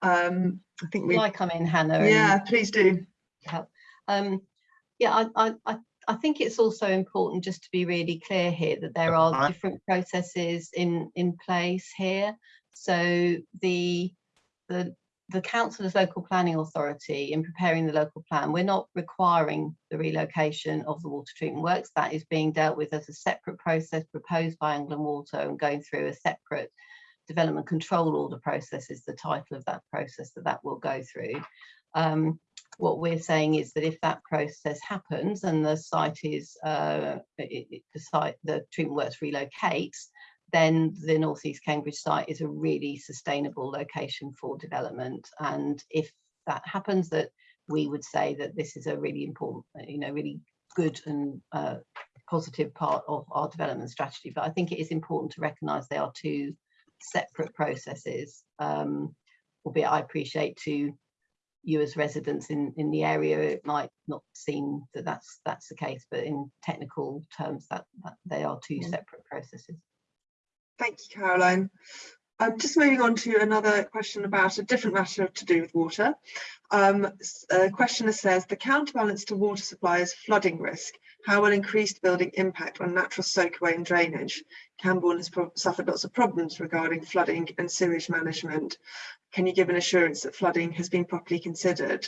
Um, I think we. I come in, Hannah? Yeah, please do. Help. Um, yeah, I, I, I think it's also important just to be really clear here that there are different processes in in place here. So the the the council as local planning authority in preparing the local plan, we're not requiring the relocation of the water treatment works. That is being dealt with as a separate process proposed by Anglian Water and going through a separate development control order process is the title of that process that that will go through. Um, what we're saying is that if that process happens and the site is uh, it, it, the site the treatment works relocates then the Northeast Cambridge site is a really sustainable location for development. And if that happens, that we would say that this is a really important, you know, really good and uh, positive part of our development strategy. But I think it is important to recognise they are two separate processes. Um, albeit I appreciate to you as residents in in the area, it might not seem that that's that's the case, but in technical terms, that, that they are two yeah. separate processes. Thank you, Caroline. Um, just moving on to another question about a different matter to do with water. Um, a questioner says, the counterbalance to water supply is flooding risk. How will increased building impact on natural soakaway and drainage? Cambourne has suffered lots of problems regarding flooding and sewage management. Can you give an assurance that flooding has been properly considered?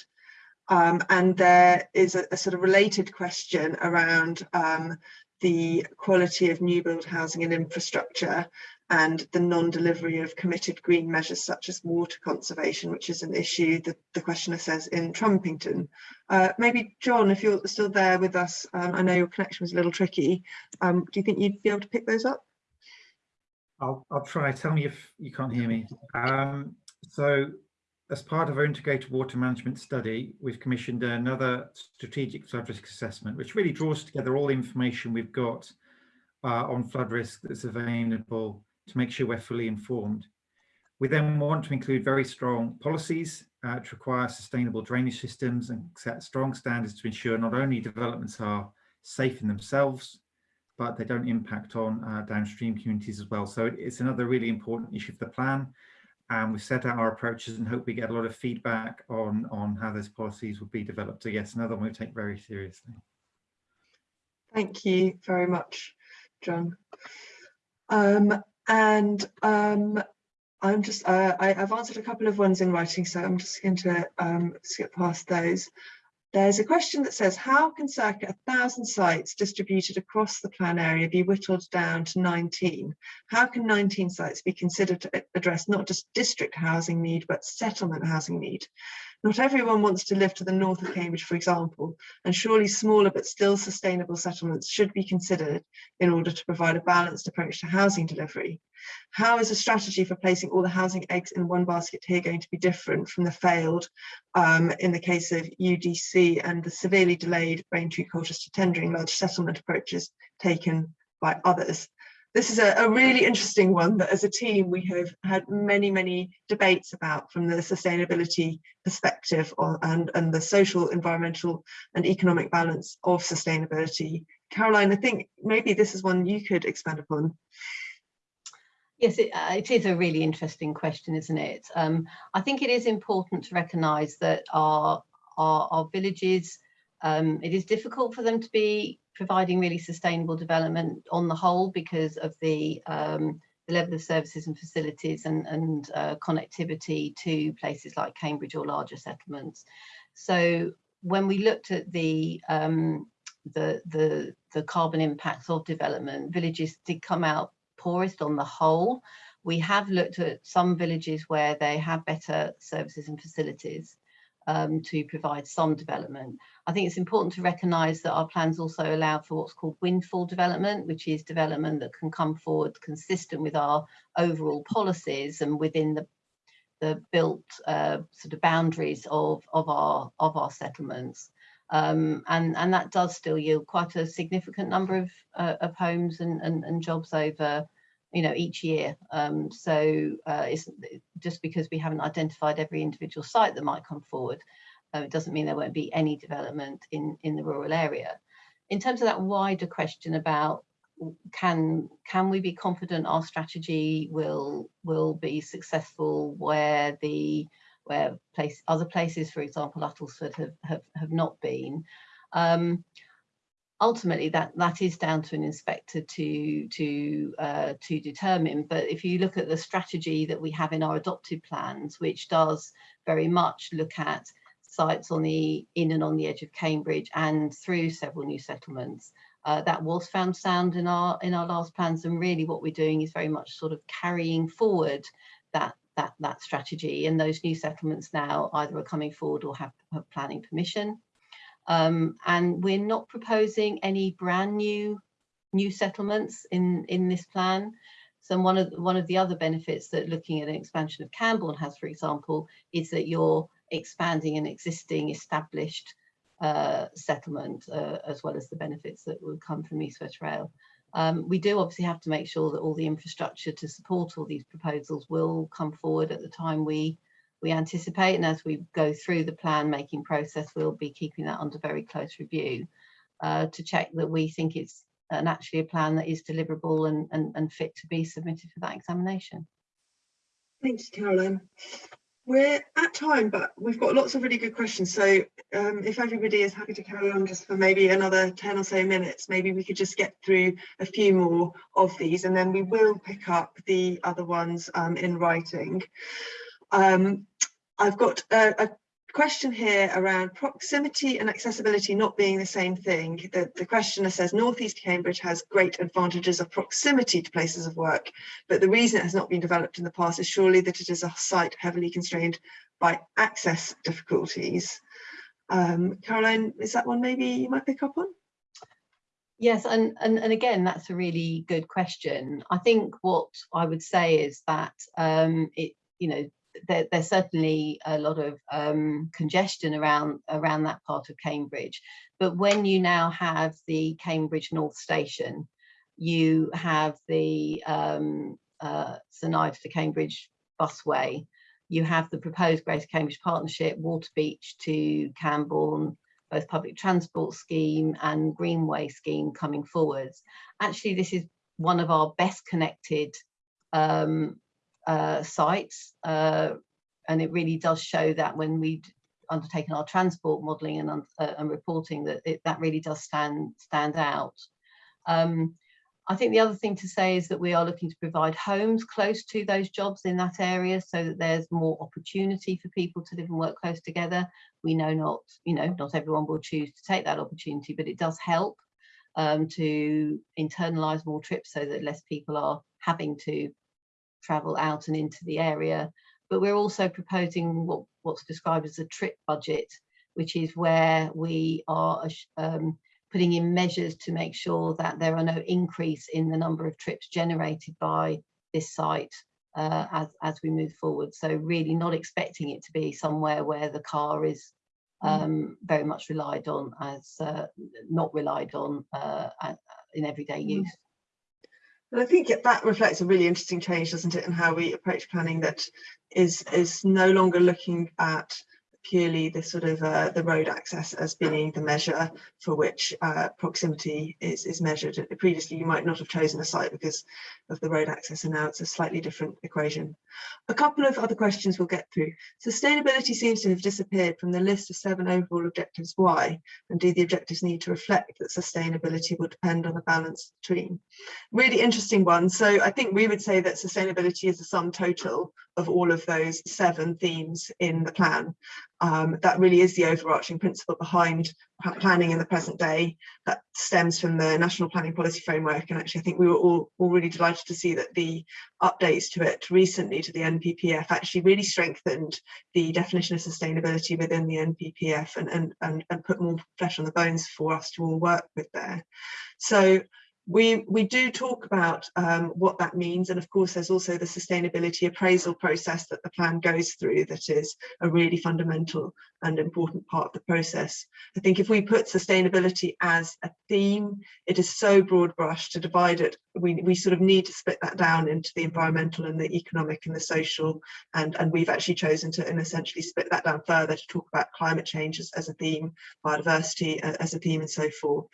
Um, and there is a, a, sort of related question around um, the quality of new build housing and infrastructure and the non-delivery of committed green measures such as water conservation, which is an issue that the questioner says in Trumpington. Uh, maybe John, if you're still there with us, um, I know your connection was a little tricky. Um, do you think you'd be able to pick those up? I'll, I'll try. Tell me if you can't hear me. Um, so as part of our integrated water management study, we've commissioned another strategic flood risk assessment, which really draws together all the information we've got uh, on flood risk that's available to make sure we're fully informed. We then want to include very strong policies uh, to require sustainable drainage systems and set strong standards to ensure not only developments are safe in themselves, but they don't impact on uh, downstream communities as well. So it's another really important issue for the plan. And we've set out our approaches and hope we get a lot of feedback on, on how those policies will be developed. So yes, another one we take very seriously. Thank you very much, John. Um, and um, I'm just, uh, I, have answered a couple of ones in writing, so I'm just going to um, skip past those. There's a question that says, how can circa a thousand sites distributed across the plan area be whittled down to 19? How can 19 sites be considered to address not just district housing need, but settlement housing need? Not everyone wants to live to the north of Cambridge, for example, and surely smaller but still sustainable settlements should be considered in order to provide a balanced approach to housing delivery. How is a strategy for placing all the housing eggs in one basket here going to be different from the failed um, in the case of UDC and the severely delayed Braintree Colchester Tendring large settlement approaches taken by others? This is a, a, really interesting one that as a team we have had many, many debates about from the sustainability perspective on, and, and the social, environmental and economic balance of sustainability. Caroline, I think maybe this is one you could expand upon. Yes, it, uh, it is a really interesting question, isn't it? Um, I think it is important to recognise that our, our, our villages, um, it is difficult for them to be providing really sustainable development on the whole because of the, um, the level of services and facilities and, and uh, connectivity to places like Cambridge or larger settlements. So when we looked at the, um, the, the, the carbon impacts of development, villages did come out poorest on the whole. We have looked at some villages where they have better services and facilities um, to provide some development. I think it's important to recognise that our plans also allow for what's called windfall development, which is development that can come forward consistent with our overall policies and within the the built uh, sort of boundaries of of our of our settlements. Um, and and that does still yield quite a significant number of uh, of homes and, and, and jobs over you know, each year. Um, so uh, it's just because we haven't identified every individual site that might come forward, uh, it doesn't mean there won't be any development in, in the rural area. In terms of that wider question about can can we be confident our strategy will will be successful where the where place other places, for example, Uttlesford have have, have not been. Um, ultimately that that is down to an inspector to to uh, to determine. But if you look at the strategy that we have in our adopted plans which does very much look at sites on the in and on the edge of Cambridge and through several new settlements uh, that was found sound in our in our last plans. And really what we're doing is very much sort of carrying forward that that that strategy. And those new settlements now either are coming forward or have, have planning permission um, and we're not proposing any brand new new settlements in, in this plan. So one of, one of the other benefits that looking at an expansion of Cambourne has, for example, is that you're expanding an existing established uh, settlement, uh, as well as the benefits that will come from East West Rail. Um, we do obviously have to make sure that all the infrastructure to support all these proposals will come forward at the time we we anticipate and as we go through the plan making process we'll be keeping that under very close review uh, to check that we think it's an actually a plan that is deliverable and, and, and fit to be submitted for that examination. Thanks Caroline. We're at time but we've got lots of really good questions so um, if everybody is happy to carry on just for maybe another 10 or so minutes maybe we could just get through a few more of these and then we will pick up the other ones um, in writing. Um, I've got a, a, question here around proximity and accessibility not being the same thing. The, the questioner says North East Cambridge has great advantages of proximity to places of work, but the reason it has not been developed in the past is surely that it is a site heavily constrained by access difficulties. Um, Caroline, is that one maybe you might pick up on? Yes, and, and, and again, that's a really good question. I think what I would say is that um, it, you know, there, there's certainly a lot of um, congestion around around that part of Cambridge. But when you now have the Cambridge North Station, you have the um, uh, St Ives to Cambridge busway, you have the proposed Greater Cambridge Partnership, Waterbeach to Cambourne, both public transport scheme and greenway scheme coming forwards. Actually, this is one of our best connected um, uh, sites, uh, and it really does show that when we undertaken our transport modelling and, uh, and reporting that it, that really does stand stand out. Um, I think the other thing to say is that we are looking to provide homes close to those jobs in that area so that there's more opportunity for people to live and work close together. We know not, you know, not everyone will choose to take that opportunity, but it does help um, to internalise more trips so that less people are having to travel out and into the area. But we're also proposing what, what's described as a trip budget, which is where we are um, putting in measures to make sure that there are no increase in the number of trips generated by this site uh, as, as we move forward. So really not expecting it to be somewhere where the car is mm. um, very much relied on as uh, not relied on uh, in everyday mm. use. And I think that reflects a really interesting change, doesn't it, in how we approach planning that is is no longer looking at purely the sort of uh, the road access as being the measure for which uh, proximity is, is measured. Previously, you might not have chosen a site because of the road access, and now it's a slightly different equation. A couple of other questions we'll get through. Sustainability seems to have disappeared from the list of seven overall objectives. Why? And do the objectives need to reflect that sustainability will depend on the balance between? Really interesting one. So I think we would say that sustainability is the sum total of all of those seven themes in the plan. Um, that really is the overarching principle behind planning in the present day that stems from the National Planning Policy Framework. And actually, I think we were all, all really delighted to see that the updates to it recently to the NPPF actually really strengthened the definition of sustainability within the NPPF and, and, and, and put more flesh on the bones for us to all work with there. So we, we do talk about um, what that means and of course there's also the sustainability appraisal process that the plan goes through that is a really fundamental and important part of the process. I think if we put sustainability as a theme it is so broad brush to divide it we, we sort of need to split that down into the environmental and the economic and the social and, and we've actually chosen to and essentially split that down further to talk about climate change as, as a theme, biodiversity as a theme and so forth.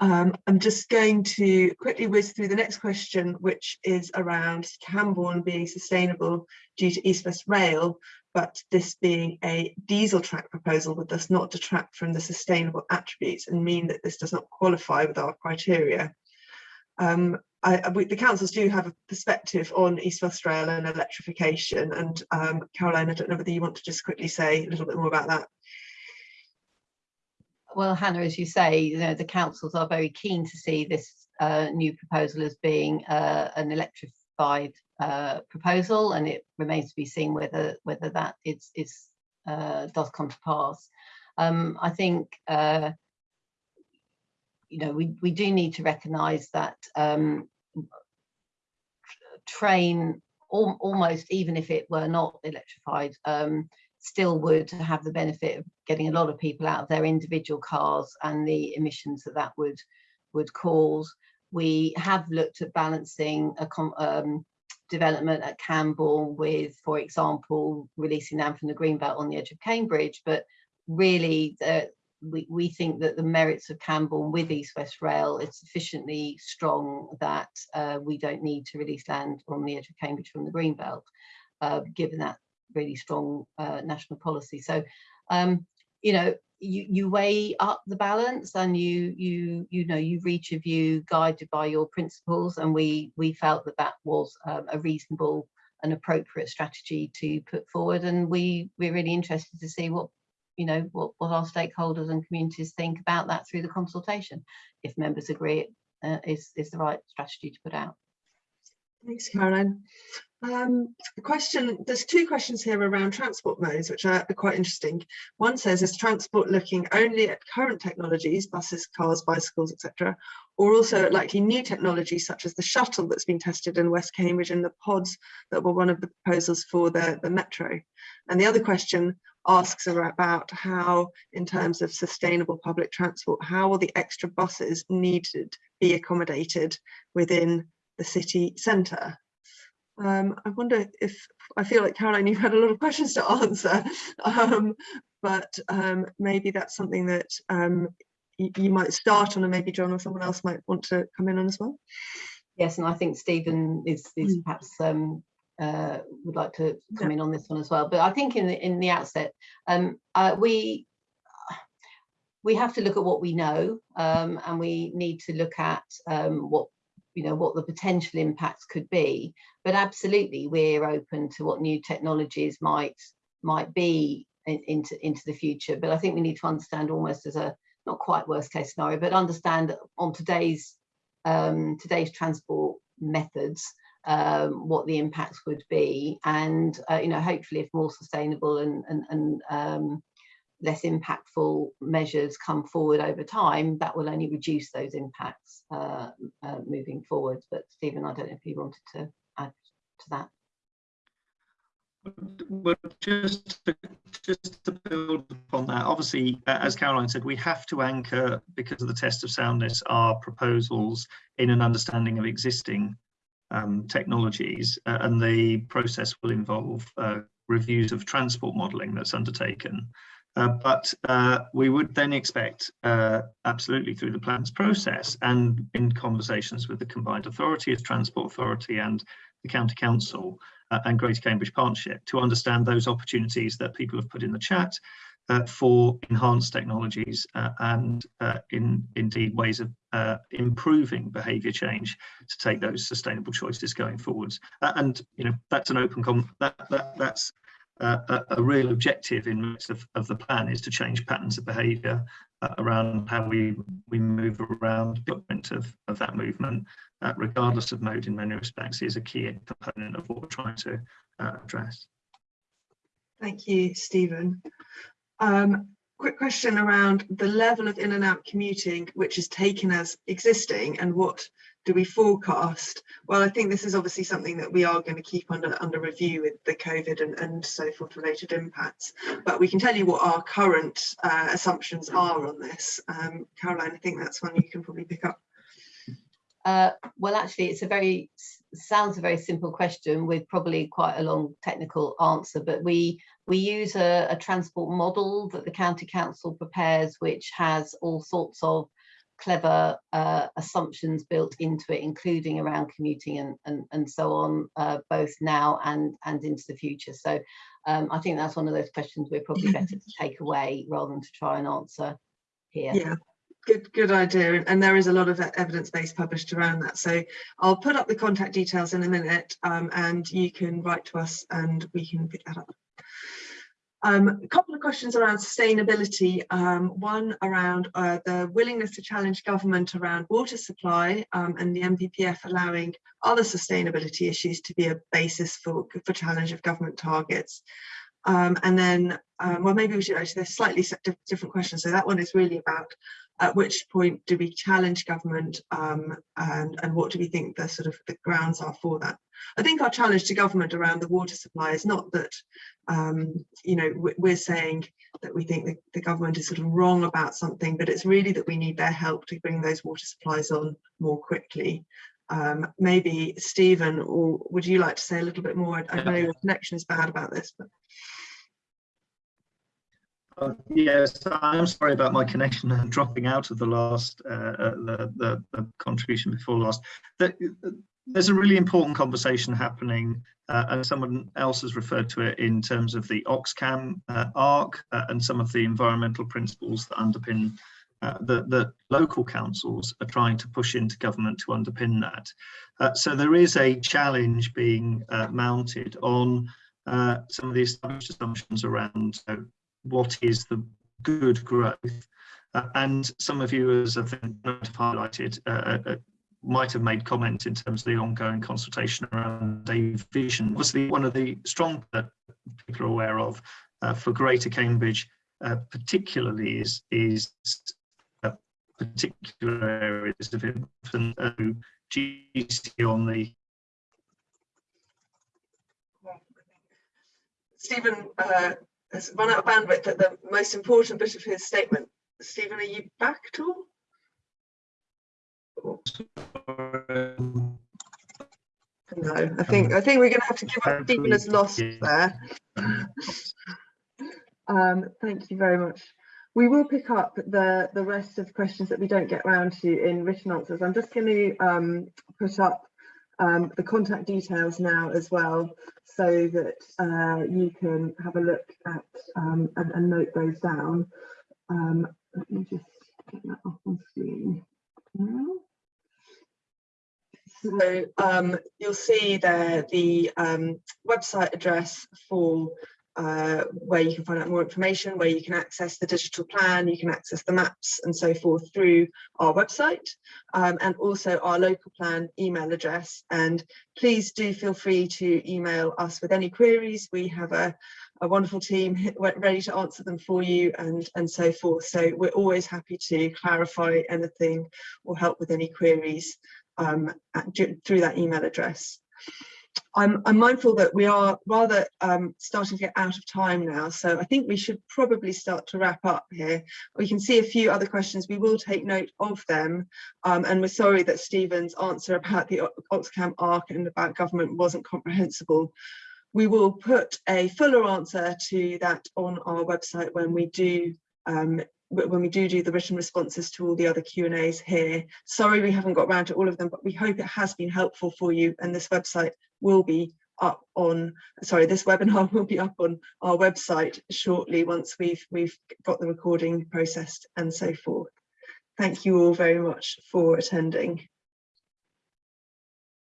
Um, I'm just going to quickly whiz through the next question, which is around Cambourne being sustainable due to East West Rail, but this being a diesel track proposal would thus not detract from the sustainable attributes and mean that this does not qualify with our criteria. Um, I, we, the councils do have a perspective on East West Rail and electrification and um, Caroline, I don't know whether you want to just quickly say a little bit more about that well, Hannah, as you say, you know, the councils are very keen to see this uh, new proposal as being uh, an electrified uh, proposal, and it remains to be seen whether whether that is, is uh, does come to pass. Um, I think uh, you know we we do need to recognise that um, train al almost even if it were not electrified um, still would have the benefit of getting a lot of people out of their individual cars and the emissions that that would would cause. We have looked at balancing a um, development at Cambourne with, for example, releasing them from the Greenbelt on the edge of Cambridge, but really the, we, we think that the merits of Cambourne with East West Rail is sufficiently strong that uh, we don't need to release land on the edge of Cambridge from the Greenbelt, uh, given that really strong uh, national policy. So, um, you know, you, you weigh up the balance and you you you know you reach a view guided by your principles and we we felt that that was um, a reasonable an appropriate strategy to put forward. And we we're really interested to see what you know what what our stakeholders and communities think about that through the consultation. If members agree it uh, is is the right strategy to put out. Thanks, Caroline. Um, a question, there's two questions here around transport modes, which are, are quite interesting. One says, is transport looking only at current technologies, buses, cars, bicycles, etc., or also at likely new technologies such as the shuttle that's been tested in West Cambridge and the pods that were one of the proposals for the, the metro? And the other question asks about how, in terms of sustainable public transport, how will the extra buses needed be accommodated within the city centre. Um, I wonder if I feel like Caroline, you've had a lot of questions to answer, um, but um, maybe that's something that um, you, you might start on, and maybe John or someone else might want to come in on as well. Yes, and I think Stephen is, is Mm. perhaps um, uh, would like to come Yeah. in on this one as well. But I think in the in the outset, um, uh, we we have to look at what we know, um, and we need to look at um, what you know what the potential impacts could be. But absolutely, we're open to what new technologies might might be in, into into the future. But I think we need to understand almost as a not quite worst case scenario, but understand on today's um, today's transport methods, um, what the impacts would be, and uh, you know, hopefully, if more sustainable and and, and um, less impactful measures come forward over time, that will only reduce those impacts uh, uh, moving forward. But Stephen, I don't know if you wanted to add to that. Well, just to, just to build upon that, obviously, as Caroline said, we have to anchor, because of the test of soundness, our proposals in an understanding of existing um, technologies, uh, and the process will involve uh, reviews of transport modelling that's undertaken. Uh, but uh, we would then expect, uh, absolutely through the plans process and in conversations with the combined authority as Transport Authority and the County Council, uh, and Greater Cambridge Partnership to understand those opportunities that people have put in the chat uh, for enhanced technologies and in indeed ways of improving behaviour change to take those sustainable choices going forwards. And you know that's an open com that, that that's a, real objective in most of, of the plan is to change patterns of behaviour uh, around how we we move around footprint of, of that movement uh, regardless of mode in many respects, is a key component of what we're trying to uh, address. Thank you, Stephen. Um, quick question around the level of in and out commuting, which is taken as existing and what do we forecast? Well, I think this is obviously something that we are going to keep under under review with the COVID and, and so forth related impacts. But we can tell you what our current uh, assumptions are on this. Um, Caroline, I think that's one you can probably pick up. Uh, well, actually, it's a very sounds a very simple question with probably quite a long technical answer. But we we use a, a transport model that the county council prepares, which has all sorts of clever uh, assumptions built into it, including around commuting and and, and so on, uh, both now and and into the future. So um, I think that's one of those questions we're probably better to take away rather than to try and answer here. Yeah. Good, good idea. And there is a lot of evidence base published around that. So I'll put up the contact details in a minute um, and you can write to us and we can pick that up. Um, a couple of questions around sustainability. Um, one around uh, the willingness to challenge government around water supply um, and the NPPF allowing other sustainability issues to be a basis for, for challenge of government targets. Um, and then, um, well, maybe we should actually, there's slightly different questions. So that one is really about at which point do we challenge government um, and, and what do we think the sort of the grounds are for that? I think our challenge to government around the water supply is not that, um, you know, we- we're saying that we think the government is sort of wrong about something, but it's really that we need their help to bring those water supplies on more quickly. Um, maybe Stephen, or would you like to say a little bit more? I I know your connection is bad about this, but Uh, yes, I'm sorry about my connection and dropping out of the last, uh, uh, the, the, the contribution before last. The, there's a really important conversation happening, uh, and someone else has referred to it in terms of the Oxcam uh, arc uh, and some of the environmental principles that underpin uh, that, that local councils are trying to push into government to underpin that. Uh, so there is a challenge being uh, mounted on uh, some of the established assumptions around uh, what is the good growth. Uh, and some of you, as I think highlighted, might have made comment in terms of the ongoing consultation around a vision. Obviously, one of the strong that people are aware of for Greater Cambridge, particularly is is particular areas of infant uh, GC on the Stephen uh, has run out of bandwidth at the most important bit of his statement. Stephen, are you back at all? No, I think I think we're going to have to give up. Stephen has lost there. um, thank you very much. We will pick up the, the rest of the questions that we don't get around to in written answers. I'm just going to um, put up um, the contact details now as well so that uh, you can have a look at um, and, and, note those down. Um, let me just get that off on screen now. So um, you'll see there the um, website address for uh, where you can find out more information, where you can access the digital plan, you can access the maps and so forth through our website um, and also our local plan email address. And please do feel free to email us with any queries. We have a, a wonderful team ready to answer them for you and, and so forth. So we're always happy to clarify anything or help with any queries um, through that email address. I'm, I'm, mindful that we are rather um, starting to get out of time now, so I think we should probably start to wrap up here. We can see a few other questions, we will take note of them, um, and we're sorry that Stephen's answer about the Oxcam ARC and about government wasn't comprehensible. We will put a fuller answer to that on our website when we do um, when we do do the written responses to all the other Q and A's here. Sorry we haven't got around to all of them, but we hope it has been helpful for you and this website will be up on, sorry, this webinar will be up on our website shortly once we've, we've got the recording processed and so forth. Thank you all very much for attending.